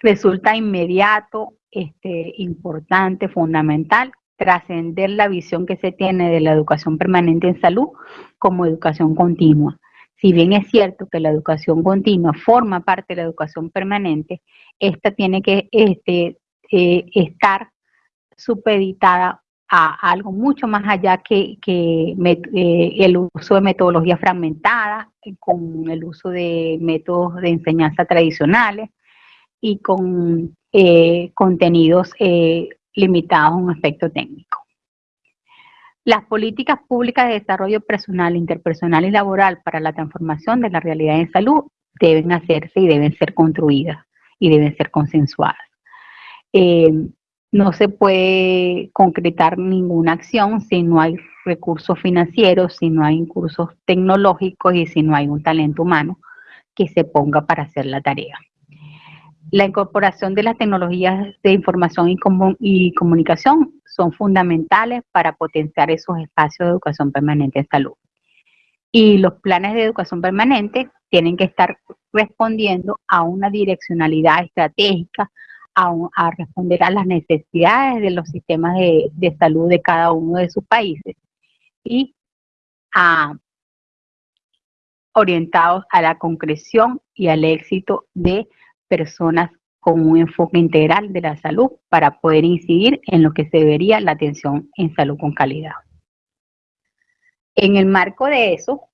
resulta inmediato, este, importante, fundamental trascender la visión que se tiene de la educación permanente en salud como educación continua. Si bien es cierto que la educación continua forma parte de la educación permanente, esta tiene que este, eh, estar supeditada a algo mucho más allá que, eh, el uso de metodologías fragmentadas, con el uso de métodos de enseñanza tradicionales y con eh, contenidos limitados a un aspecto técnico. Las políticas públicas de desarrollo personal, interpersonal y laboral para la transformación de la realidad en salud deben hacerse y deben ser construidas y deben ser consensuadas. Eh, no se puede concretar ninguna acción si no hay recursos financieros, si no hay recursos tecnológicos y si no hay un talento humano que se ponga para hacer la tarea. La incorporación de las tecnologías de información y, comunicación son fundamentales para potenciar esos espacios de educación permanente en salud. Y los planes de educación permanente tienen que estar respondiendo a una direccionalidad estratégica, a, responder a las necesidades de los sistemas de, de, salud de cada uno de sus países y a, orientados a la concreción y al éxito de personas con un enfoque integral de la salud para poder incidir en lo que se debería la atención en salud con calidad. En el marco de eso,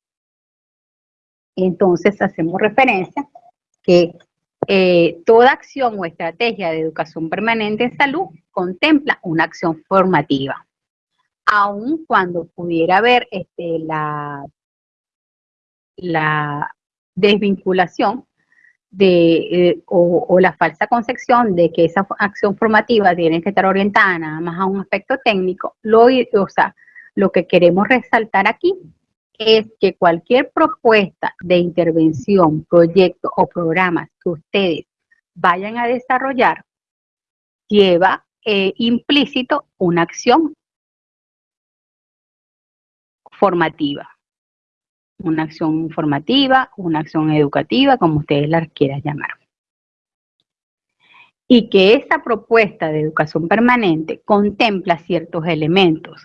entonces hacemos referencia que eh, toda acción o estrategia de educación permanente en salud contempla una acción formativa, aun cuando pudiera haber este, la, la desvinculación de, eh, o, la falsa concepción de que esa acción formativa tiene que estar orientada nada más a un aspecto técnico, lo, o sea, lo que queremos resaltar aquí es que cualquier propuesta de intervención, proyecto o programa que ustedes vayan a desarrollar lleva eh, implícito una acción formativa una acción informativa, una acción educativa, como ustedes la quieran llamar. Y que esa propuesta de educación permanente contempla ciertos elementos,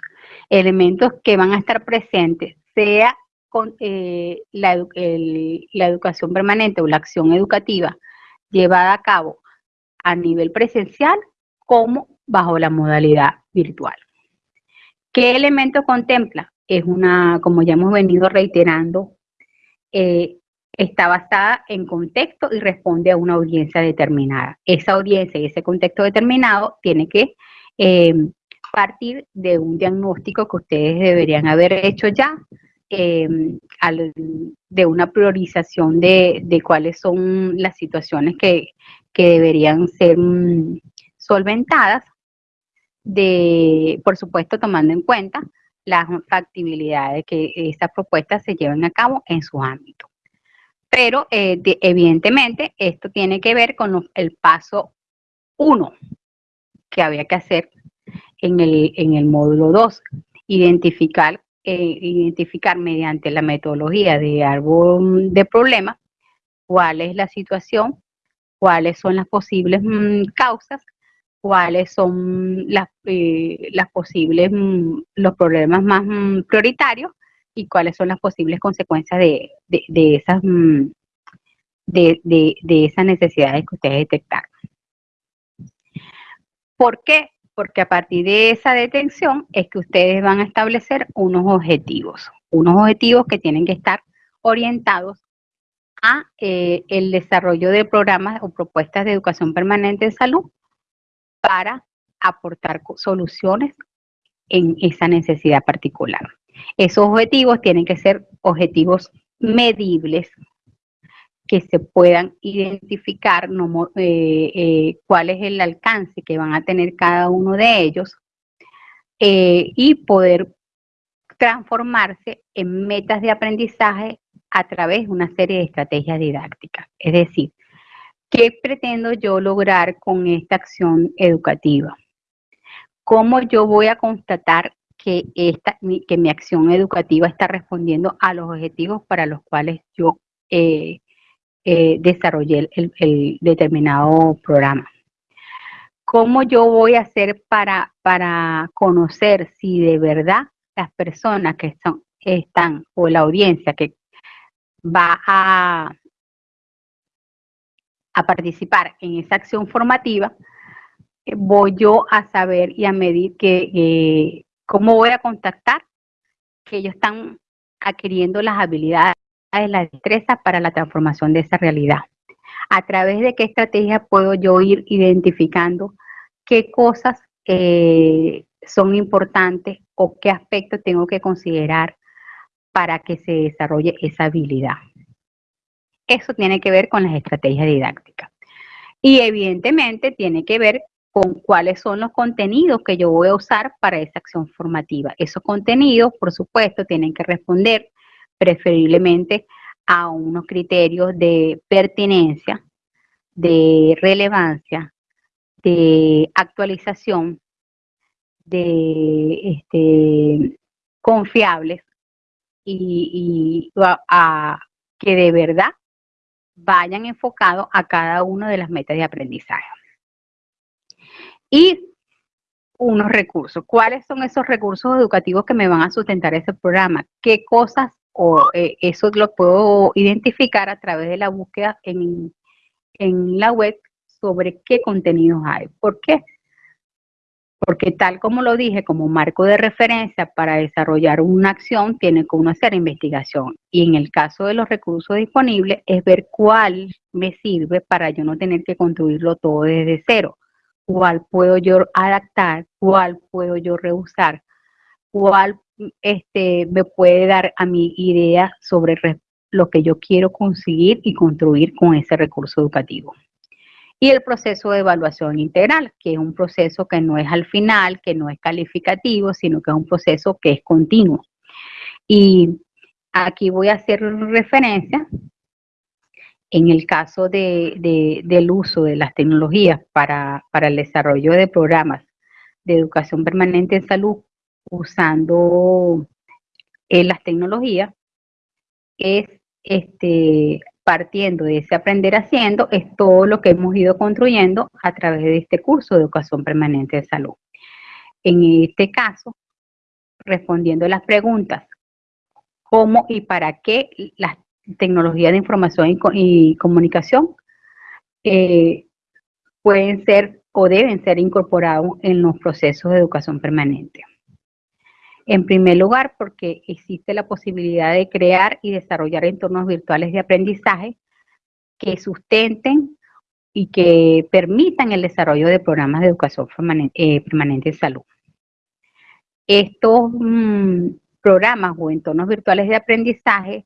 elementos que van a estar presentes, sea con eh, la, educación permanente o la acción educativa llevada a cabo a nivel presencial como bajo la modalidad virtual. ¿Qué elemento contempla? Es una, como ya hemos venido reiterando, eh, está basada en contexto y responde a una audiencia determinada. Esa audiencia y ese contexto determinado tiene que eh, partir de un diagnóstico que ustedes deberían haber hecho ya, eh, de una priorización de, cuáles son las situaciones que, deberían ser mm, solventadas, de, por supuesto tomando en cuenta las factibilidades de que esas propuestas se lleven a cabo en su ámbito. Pero eh, evidentemente esto tiene que ver con el paso uno que había que hacer en el, en el módulo 2, identificar, eh, identificar mediante la metodología de árbol de problemas cuál es la situación, cuáles son las posibles mm, causas, cuáles son las, eh, posibles, mm, los problemas más mm, prioritarios y cuáles son las posibles consecuencias de, de, esas, de, de esas necesidades que ustedes detectaron. ¿Por qué? Porque a partir de esa detención es que ustedes van a establecer unos objetivos, unos objetivos que tienen que estar orientados a eh, el desarrollo de programas o propuestas de educación permanente en salud para aportar soluciones en esa necesidad particular. Esos objetivos tienen que ser objetivos medibles, que se puedan identificar eh, eh, cuál es el alcance que van a tener cada uno de ellos eh, y poder transformarse en metas de aprendizaje a través de una serie de estrategias didácticas. Es decir, ¿qué pretendo yo lograr con esta acción educativa? ¿Cómo yo voy a constatar que, esta, que mi acción educativa está respondiendo a los objetivos para los cuales yo desarrollé el, determinado programa. ¿Cómo yo voy a hacer para, para conocer si de verdad las personas que son, están o la audiencia que va a, a participar en esa acción formativa, eh, voy yo a saber y a medir que, eh, cómo voy a contactar que ellos están adquiriendo las habilidades la destreza para la transformación de esa realidad. A través de qué estrategia puedo yo ir identificando qué cosas eh, son importantes o qué aspectos tengo que considerar para que se desarrolle esa habilidad. Eso tiene que ver con las estrategias didácticas. Y evidentemente tiene que ver con cuáles son los contenidos que yo voy a usar para esa acción formativa. Esos contenidos, por supuesto, tienen que responder preferiblemente a unos criterios de pertinencia, de relevancia, de actualización, de este, confiables y, a, que de verdad vayan enfocados a cada una de las metas de aprendizaje. Y unos recursos. ¿Cuáles son esos recursos educativos que me van a sustentar ese programa? ¿Qué cosas o eh, eso lo puedo identificar a través de la búsqueda en, en la web sobre qué contenidos hay. ¿Por qué? Porque tal como lo dije, como marco de referencia para desarrollar una acción, tiene que uno hacer investigación. Y en el caso de los recursos disponibles, es ver cuál me sirve para yo no tener que construirlo todo desde cero. Cuál puedo yo adaptar, cuál puedo yo reusar, cuál este, me puede dar a mi idea sobre lo que yo quiero conseguir y construir con ese recurso educativo. Y el proceso de evaluación integral, que es un proceso que no es al final, que no es calificativo, sino que es un proceso que es continuo. Y aquí voy a hacer referencia en el caso de, del uso de las tecnologías para, para el desarrollo de programas de educación permanente en salud usando eh, las tecnologías es este, partiendo de ese aprender haciendo, es todo lo que hemos ido construyendo a través de este curso de educación permanente de salud. En este caso, respondiendo a las preguntas, ¿cómo y para qué las tecnologías de información y, comunicación eh, pueden ser o deben ser incorporados en los procesos de educación permanente. En primer lugar, porque existe la posibilidad de crear y desarrollar entornos virtuales de aprendizaje que sustenten y que permitan el desarrollo de programas de educación eh, permanente, en salud. Estos mm, programas o entornos virtuales de aprendizaje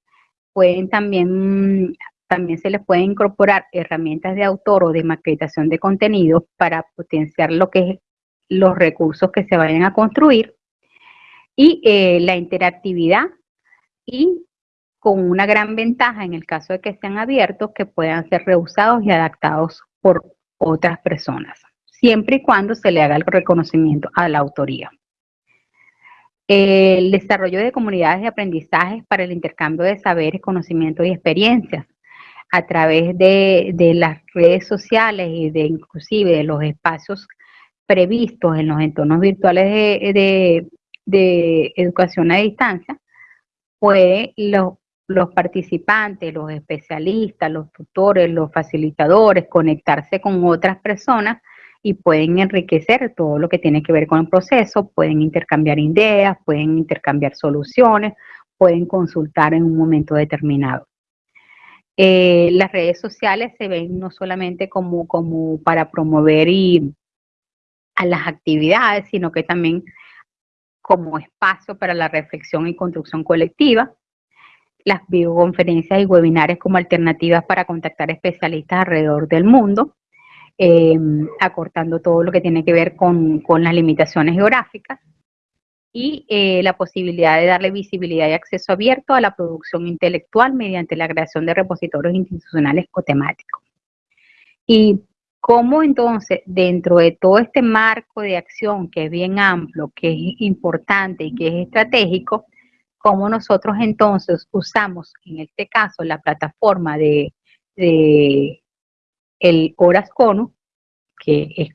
pueden también, también se les pueden incorporar herramientas de autor o de maquetación de contenidos para potenciar lo que es los recursos que se vayan a construir y eh, la interactividad y con una gran ventaja en el caso de que sean abiertos que puedan ser reusados y adaptados por otras personas, siempre y cuando se le haga el reconocimiento a la autoría. El desarrollo de comunidades de aprendizaje para el intercambio de saberes, conocimientos y experiencias a través de, las redes sociales y de inclusive de los espacios previstos en los entornos virtuales de, de educación a distancia, puede los, los participantes, los especialistas, los tutores, los facilitadores, conectarse con otras personas y pueden enriquecer todo lo que tiene que ver con el proceso, pueden intercambiar ideas, pueden intercambiar soluciones, pueden consultar en un momento determinado. Eh, las redes sociales se ven no solamente como, como para promover y, a las actividades, sino que también como espacio para la reflexión y construcción colectiva, las videoconferencias y webinarios como alternativas para contactar especialistas alrededor del mundo, em, acortando todo lo que tiene que ver con, las limitaciones geográficas, y eh, la posibilidad de darle visibilidad y acceso abierto a la producción intelectual mediante la creación de repositorios institucionales o temáticos. Y ¿Cómo entonces, dentro de todo este marco de acción que es bien amplio, que es importante y que es estratégico, cómo nosotros entonces usamos, en este caso, la plataforma de, el Horas que es,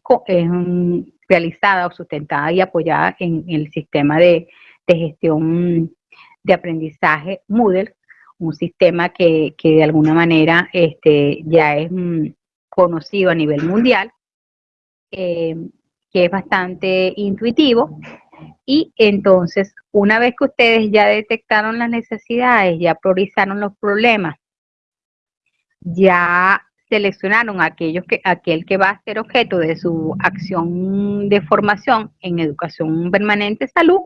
realizada o sustentada y apoyada en, el sistema de, gestión de aprendizaje Moodle, un sistema que, de alguna manera este, ya es conocido a nivel mundial, eh, que es bastante intuitivo. Y entonces, una vez que ustedes ya detectaron las necesidades, ya priorizaron los problemas, ya seleccionaron aquellos que, aquel que va a ser objeto de su acción de formación en educación permanente salud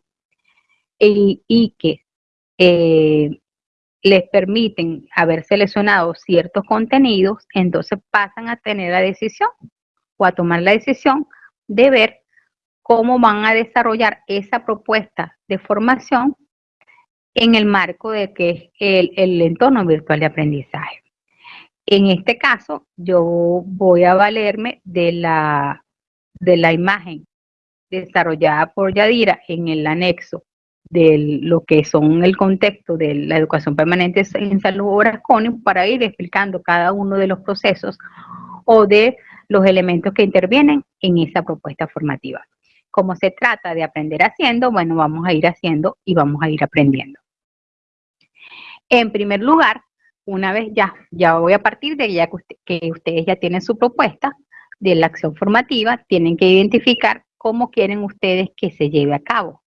y, y que eh, les permiten haber seleccionado ciertos contenidos, entonces pasan a tener la decisión o a tomar la decisión de ver cómo van a desarrollar esa propuesta de formación en el marco de que es el, entorno virtual de aprendizaje. En este caso, yo voy a valerme de la, de la imagen desarrollada por Yadira en el anexo de lo que son el contexto de la educación permanente en salud Orasconi para ir explicando cada uno de los procesos o de los elementos que intervienen en esa propuesta formativa. Como se trata de aprender haciendo, bueno, vamos a ir haciendo y vamos a ir aprendiendo. En primer lugar, una vez ya, ya voy a partir de que ustedes ya tienen su propuesta de la acción formativa, tienen que identificar cómo quieren ustedes que se lleve a cabo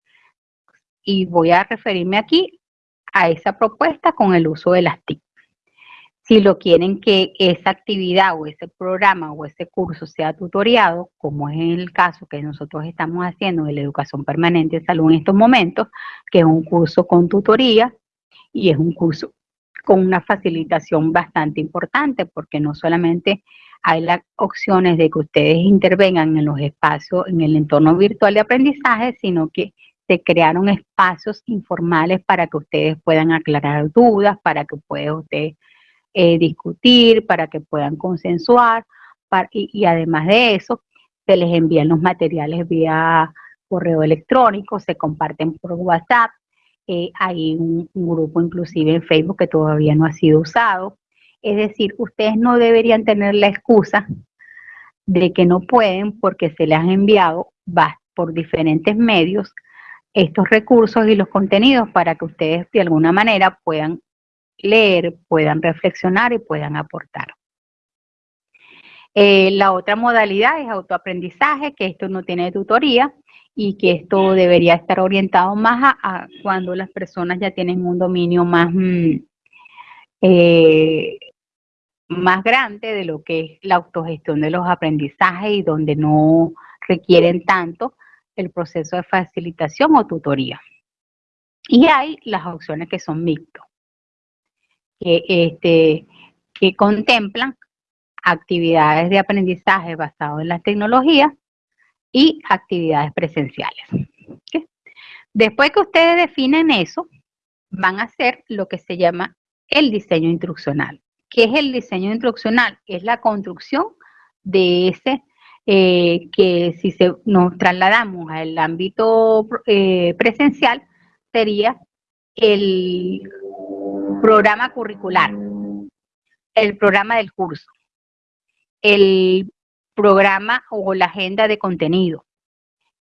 y voy a referirme aquí a esa propuesta con el uso de las TIC. Si lo quieren que esa actividad o ese programa o ese curso sea tutoriado, como es el caso que nosotros estamos haciendo de la educación permanente de salud en estos momentos, que es un curso con tutoría y es un curso con una facilitación bastante importante, porque no solamente hay las opciones de que ustedes intervengan en los espacios, en el entorno virtual de aprendizaje, sino que se crearon espacios informales para que ustedes puedan aclarar dudas, para que puedan ustedes eh, discutir, para que puedan consensuar, y, además de eso, se les envían los materiales vía correo electrónico, se comparten por WhatsApp, eh, hay un, grupo inclusive en Facebook que todavía no ha sido usado. Es decir, ustedes no deberían tener la excusa de que no pueden porque se les han enviado por diferentes medios estos recursos y los contenidos para que ustedes de alguna manera puedan leer, puedan reflexionar y puedan aportar. Eh, la otra modalidad es autoaprendizaje, que esto no tiene tutoría y que esto debería estar orientado más a, cuando las personas ya tienen un dominio más, mm, eh, más grande de lo que es la autogestión de los aprendizajes y donde no requieren tanto el proceso de facilitación o tutoría. Y hay las opciones que son mixtos, que, este, que contemplan actividades de aprendizaje basado en las tecnologías y actividades presenciales. Después que ustedes definen eso, van a hacer lo que se llama el diseño instruccional. ¿Qué es el diseño instruccional? Es la construcción de ese eh, que si se, nos trasladamos al ámbito eh, presencial, sería el programa curricular, el programa del curso, el programa o la agenda de contenido,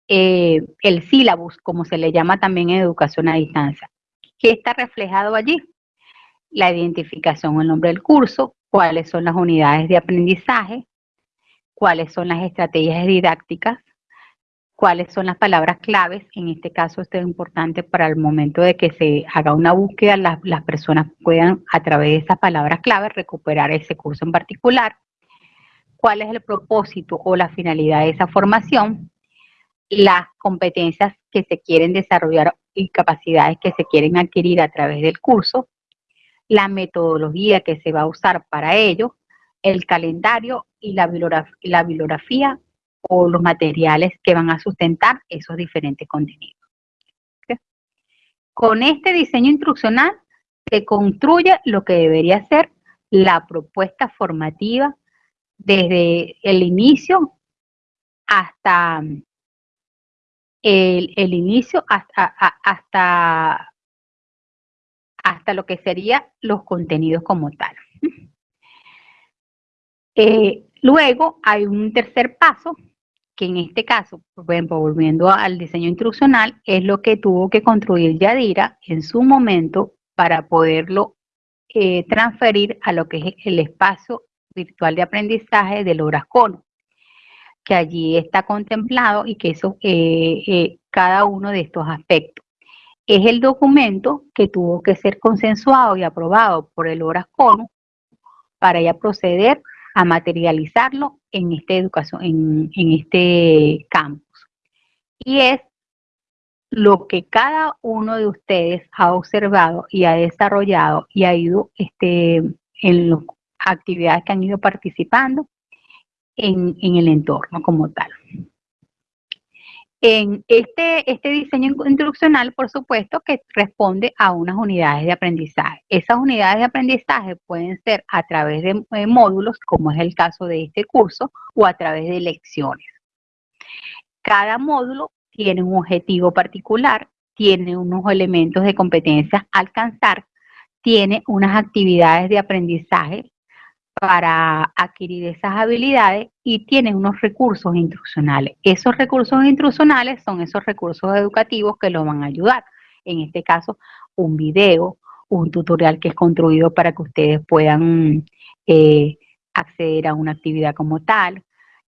eh, el sílabus, como se le llama también en educación a distancia. ¿Qué está reflejado allí? La identificación, el nombre del curso, cuáles son las unidades de aprendizaje, cuáles son las estrategias didácticas, cuáles son las palabras claves. En este caso, esto es importante para el momento de que se haga una búsqueda, las, las personas puedan a través de esas palabras claves recuperar ese curso en particular. Cuál es el propósito o la finalidad de esa formación, las competencias que se quieren desarrollar y capacidades que se quieren adquirir a través del curso, la metodología que se va a usar para ello, el calendario y la bibliografía, o los materiales que van a sustentar esos diferentes contenidos. Con este diseño instruccional se construye lo que debería ser la propuesta formativa desde el inicio hasta el, inicio hasta, hasta, hasta lo que sería los contenidos como tal. Eh, luego hay un tercer paso, que en este caso, volviendo al diseño instruccional, es lo que tuvo que construir Yadira en su momento para poderlo eh, transferir a lo que es el espacio virtual de aprendizaje del Cono, que allí está contemplado y que eso, eh, eh, cada uno de estos aspectos. Es el documento que tuvo que ser consensuado y aprobado por el Cono para ya proceder a materializarlo en esta educación, en, en este campus. Y es lo que cada uno de ustedes ha observado y ha desarrollado y ha ido este, en los actividades que han ido participando en, el entorno como tal. En este, este diseño instruccional, por supuesto, que responde a unas unidades de aprendizaje. Esas unidades de aprendizaje pueden ser a través de, de módulos, como es el caso de este curso, o a través de lecciones. Cada módulo tiene un objetivo particular, tiene unos elementos de competencias a alcanzar, tiene unas actividades de aprendizaje para adquirir esas habilidades y tienen unos recursos instruccionales. Esos recursos instruccionales son esos recursos educativos que los van a ayudar. En este caso, un video, un tutorial que es construido para que ustedes puedan eh, acceder a una actividad como tal,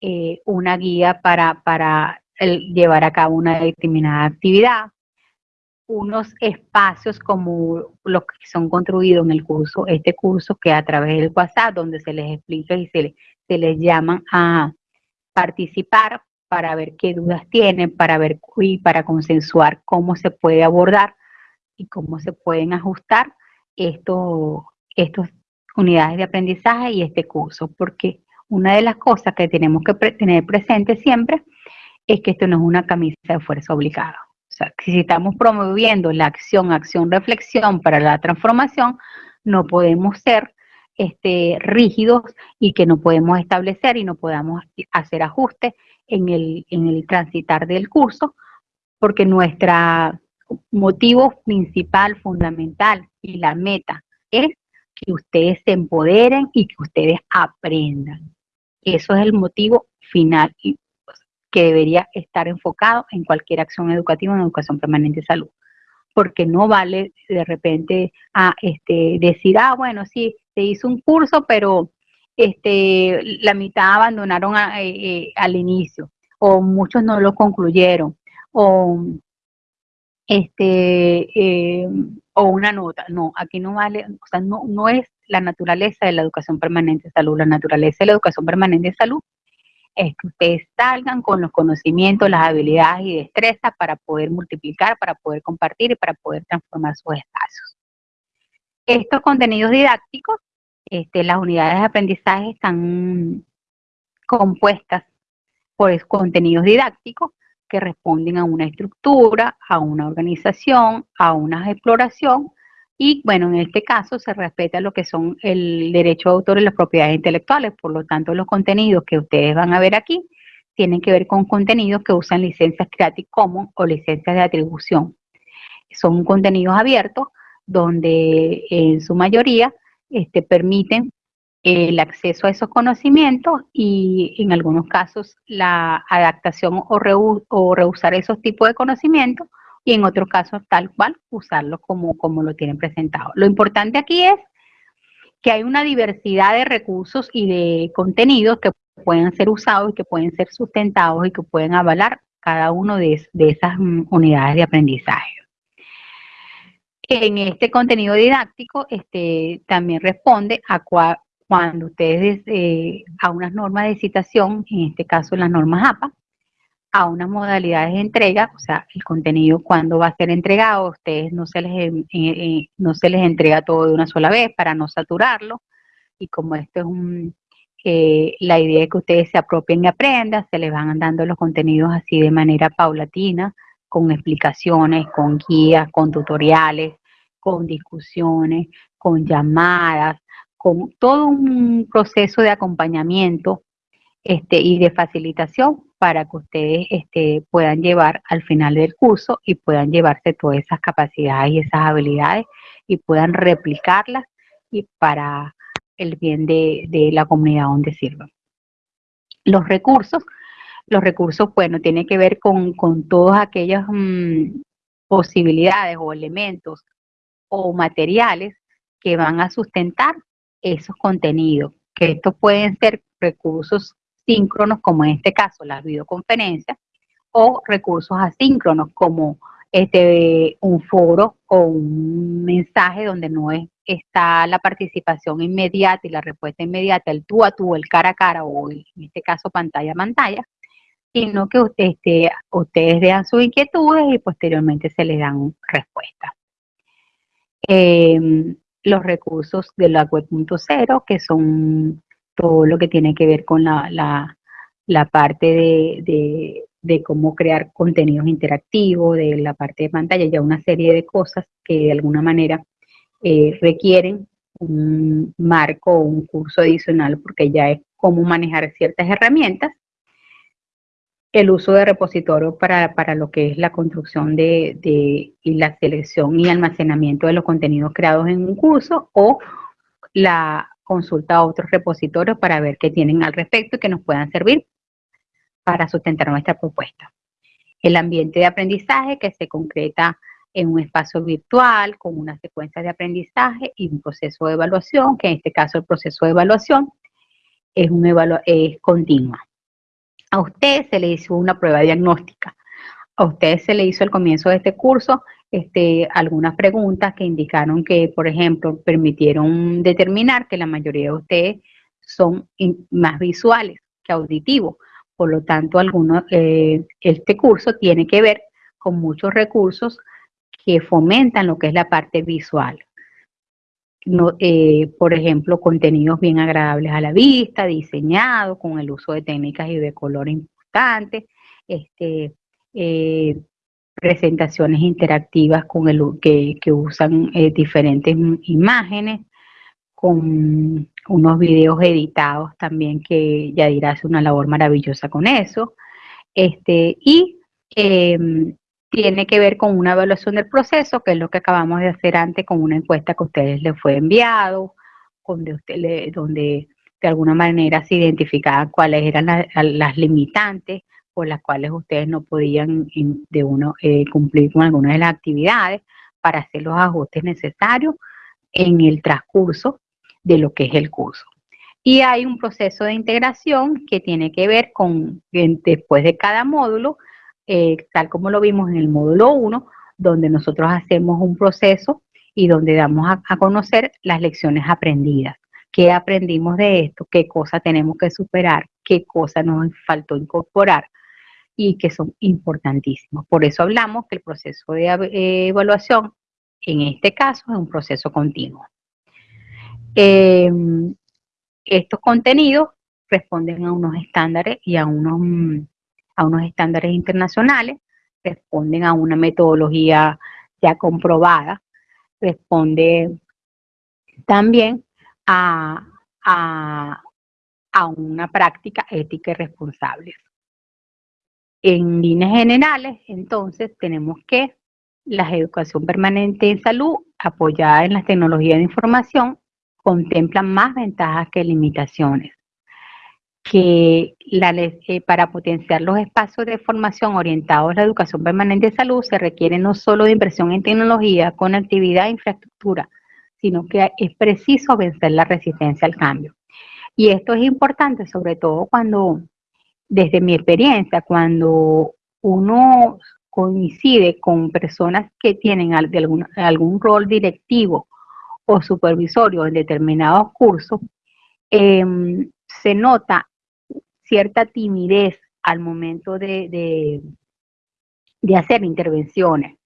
eh, una guía para, para llevar a cabo una determinada actividad, unos espacios como los que son construidos en el curso, este curso que a través del WhatsApp, donde se les explica y se, se les llaman a participar para ver qué dudas tienen, para ver y para consensuar cómo se puede abordar y cómo se pueden ajustar estos, estas unidades de aprendizaje y este curso, porque una de las cosas que tenemos que tener presente siempre es que esto no es una camisa de fuerza obligada. O sea, si estamos promoviendo la acción, acción, reflexión para la transformación, no podemos ser este, rígidos y que no podemos establecer y no podamos hacer ajustes en el, transitar del curso, porque nuestro motivo principal, fundamental y la meta es que ustedes se empoderen y que ustedes aprendan. Eso es el motivo final que debería estar enfocado en cualquier acción educativa en educación permanente de salud. Porque no vale de repente a este, decir, ah, bueno, sí, se hizo un curso, pero este, la mitad abandonaron eh, eh, al inicio, o muchos no lo concluyeron, o este eh, o una nota. No, aquí no vale, o sea, no, no es la naturaleza de la educación permanente de salud. La naturaleza de la educación permanente de salud es que ustedes salgan con los conocimientos, las habilidades y destrezas para poder multiplicar, para poder compartir y para poder transformar sus espacios. Estos contenidos didácticos, este, las unidades de aprendizaje están compuestas por contenidos didácticos que responden a una estructura, a una organización, a una exploración y bueno, en este caso se respeta lo que son el derecho de autor y las propiedades intelectuales, por lo tanto los contenidos que ustedes van a ver aquí tienen que ver con contenidos que usan licencias Creative Commons o licencias de atribución. Son contenidos abiertos donde en su mayoría este, permiten el acceso a esos conocimientos y en algunos casos la adaptación o, rehusar esos tipos de conocimientos y en otros casos tal cual usarlos como, como lo tienen presentado. Lo importante aquí es que hay una diversidad de recursos y de contenidos que pueden ser usados y que pueden ser sustentados y que pueden avalar cada uno de, esas mm, unidades de aprendizaje. En este contenido didáctico este, también responde a, cuál cuando ustedes eh, a unas normas de citación, en este caso las normas APA, a unas modalidades de entrega, o sea, el contenido cuando va a ser entregado, ustedes no se les, eh, eh, no se les entrega todo de una sola vez para no saturarlo, y como esto es un, la idea es que ustedes se apropien y aprendan, se les van dando los contenidos así de manera paulatina, con explicaciones, con guías, con tutoriales, con discusiones, con llamadas, con todo un proceso de acompañamiento este, y de facilitación para que ustedes este, puedan llevar al final del curso y puedan llevarse todas esas capacidades y esas habilidades y puedan replicarlas y para el bien de, la comunidad donde sirvan. Los recursos, los recursos, bueno, tienen que ver con, todas aquellas mm, posibilidades o elementos o materiales que van a sustentar esos contenidos, que estos pueden ser recursos síncronos, como en este caso las videoconferencias, o recursos asíncronos, como este, un foro o un mensaje donde no es, está la participación inmediata y la respuesta inmediata, el tú a tú, el cara a cara, o en este caso pantalla a pantalla, sino que este, ustedes vean sus inquietudes y posteriormente se les dan respuestas. Eh, los recursos de la web.0, que son todo lo que tiene que ver con la, parte de, cómo crear contenidos interactivos, de la parte de pantalla, ya una serie de cosas que de alguna manera eh, requieren un marco o un curso adicional porque ya es cómo manejar ciertas herramientas. El uso de repositorios para, lo que es la construcción de, y la selección y almacenamiento de los contenidos creados en un curso o la consulta a otros repositorios para ver qué tienen al respecto y que nos puedan servir para sustentar nuestra propuesta. El ambiente de aprendizaje que se concreta en un espacio virtual con una secuencia de aprendizaje y un proceso de evaluación, que en este caso el proceso de evaluación es, un es continua. A usted se le hizo una prueba diagnóstica. A usted se le hizo al comienzo de este curso este, algunas preguntas que indicaron que, por ejemplo, permitieron determinar que la mayoría de ustedes son más visuales que auditivos. Por lo tanto, algunos, eh, este curso tiene que ver con muchos recursos que fomentan lo que es la parte visual eh, por ejemplo, contenidos bien agradables a la vista, diseñados con el uso de técnicas y de color importantes, este, eh, presentaciones interactivas con el, que, usan eh, diferentes imágenes, con unos videos editados también que ya dirás una labor maravillosa con eso, este, y em, tiene que ver con una evaluación del proceso, que es lo que acabamos de hacer antes con una encuesta que a ustedes les fue enviado, donde, usted donde de alguna manera se identificaban cuáles eran las limitantes por las cuales ustedes no podían de uno eh, cumplir con algunas de las actividades para hacer los ajustes necesarios en el transcurso de lo que es el curso. Y hay un proceso de integración que tiene que ver con, después de cada módulo, eh, tal como lo vimos en el módulo 1, donde nosotros hacemos un proceso y donde damos a, conocer las lecciones aprendidas. ¿Qué aprendimos de esto? ¿Qué cosa tenemos que superar? ¿Qué cosa nos faltó incorporar? Y que son importantísimos. Por eso hablamos que el proceso de eh, evaluación, en este caso, es un proceso continuo. Em, estos contenidos responden a unos estándares y a unos, a unos estándares internacionales, responden a una metodología ya comprobada, responde también a, a, a una práctica ética y responsable. En líneas generales, entonces, tenemos que la educación permanente en salud, apoyada en las tecnologías de información, contemplan más ventajas que limitaciones. Que eh, para potenciar los espacios de formación orientados a la educación permanente de salud se requiere no solo de inversión en tecnología, conectividad e infraestructura, sino que es preciso vencer la resistencia al cambio. Y esto es importante sobre todo cuando, desde mi experiencia, cuando uno coincide con personas que tienen algún, rol directivo o supervisorio en determinados cursos, em, se nota cierta timidez al momento de, de, hacer intervenciones.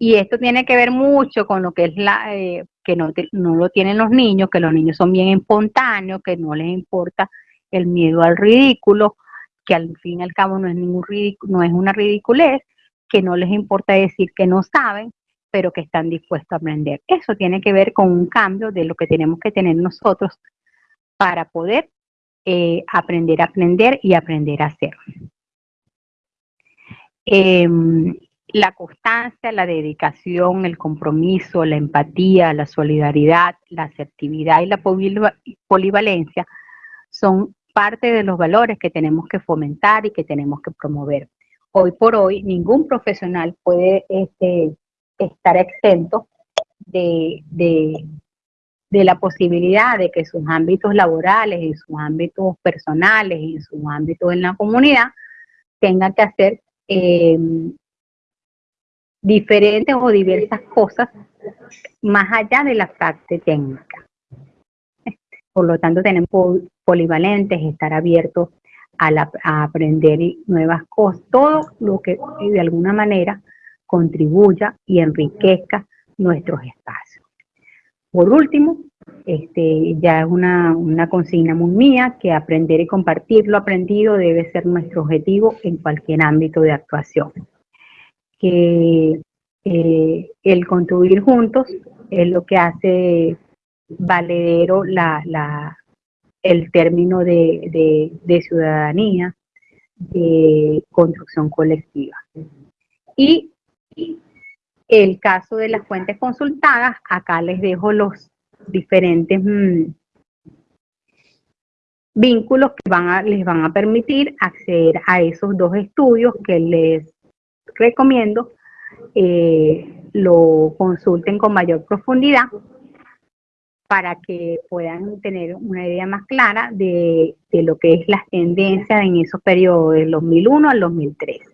Y esto tiene que ver mucho con lo que es la, eh, que no, no, lo tienen los niños, que los niños son bien espontáneos, que no les importa el miedo al ridículo, que al fin y al cabo no es ningún no es una ridiculez, que no les importa decir que no saben, pero que están dispuestos a aprender. Eso tiene que ver con un cambio de lo que tenemos que tener nosotros para poder eh, aprender a aprender y aprender a hacer. Em, la constancia, la dedicación, el compromiso, la empatía, la solidaridad, la asertividad y la polivalencia son parte de los valores que tenemos que fomentar y que tenemos que promover. Hoy por hoy, ningún profesional puede este, estar exento de, la posibilidad de que sus ámbitos laborales, en sus ámbitos personales, en sus ámbitos en la comunidad, tengan que hacer em, diferentes o diversas cosas más allá de la parte técnica. Por lo tanto, tenemos polivalentes, estar abiertos a, aprender nuevas cosas, todo lo que de alguna manera contribuya y enriquezca nuestros espacios. Por último, este, ya es una, consigna muy mía que aprender y compartir lo aprendido debe ser nuestro objetivo en cualquier ámbito de actuación. Que eh, el construir juntos es lo que hace valedero la, el término de, de ciudadanía, de construcción colectiva. Y el caso de las fuentes consultadas, acá les dejo los diferentes mm, vínculos que van a, les van a permitir acceder a esos dos estudios que les recomiendo eh, lo consulten con mayor profundidad para que puedan tener una idea más clara de, de lo que es las tendencias en esos periodos del 2001 al 2003.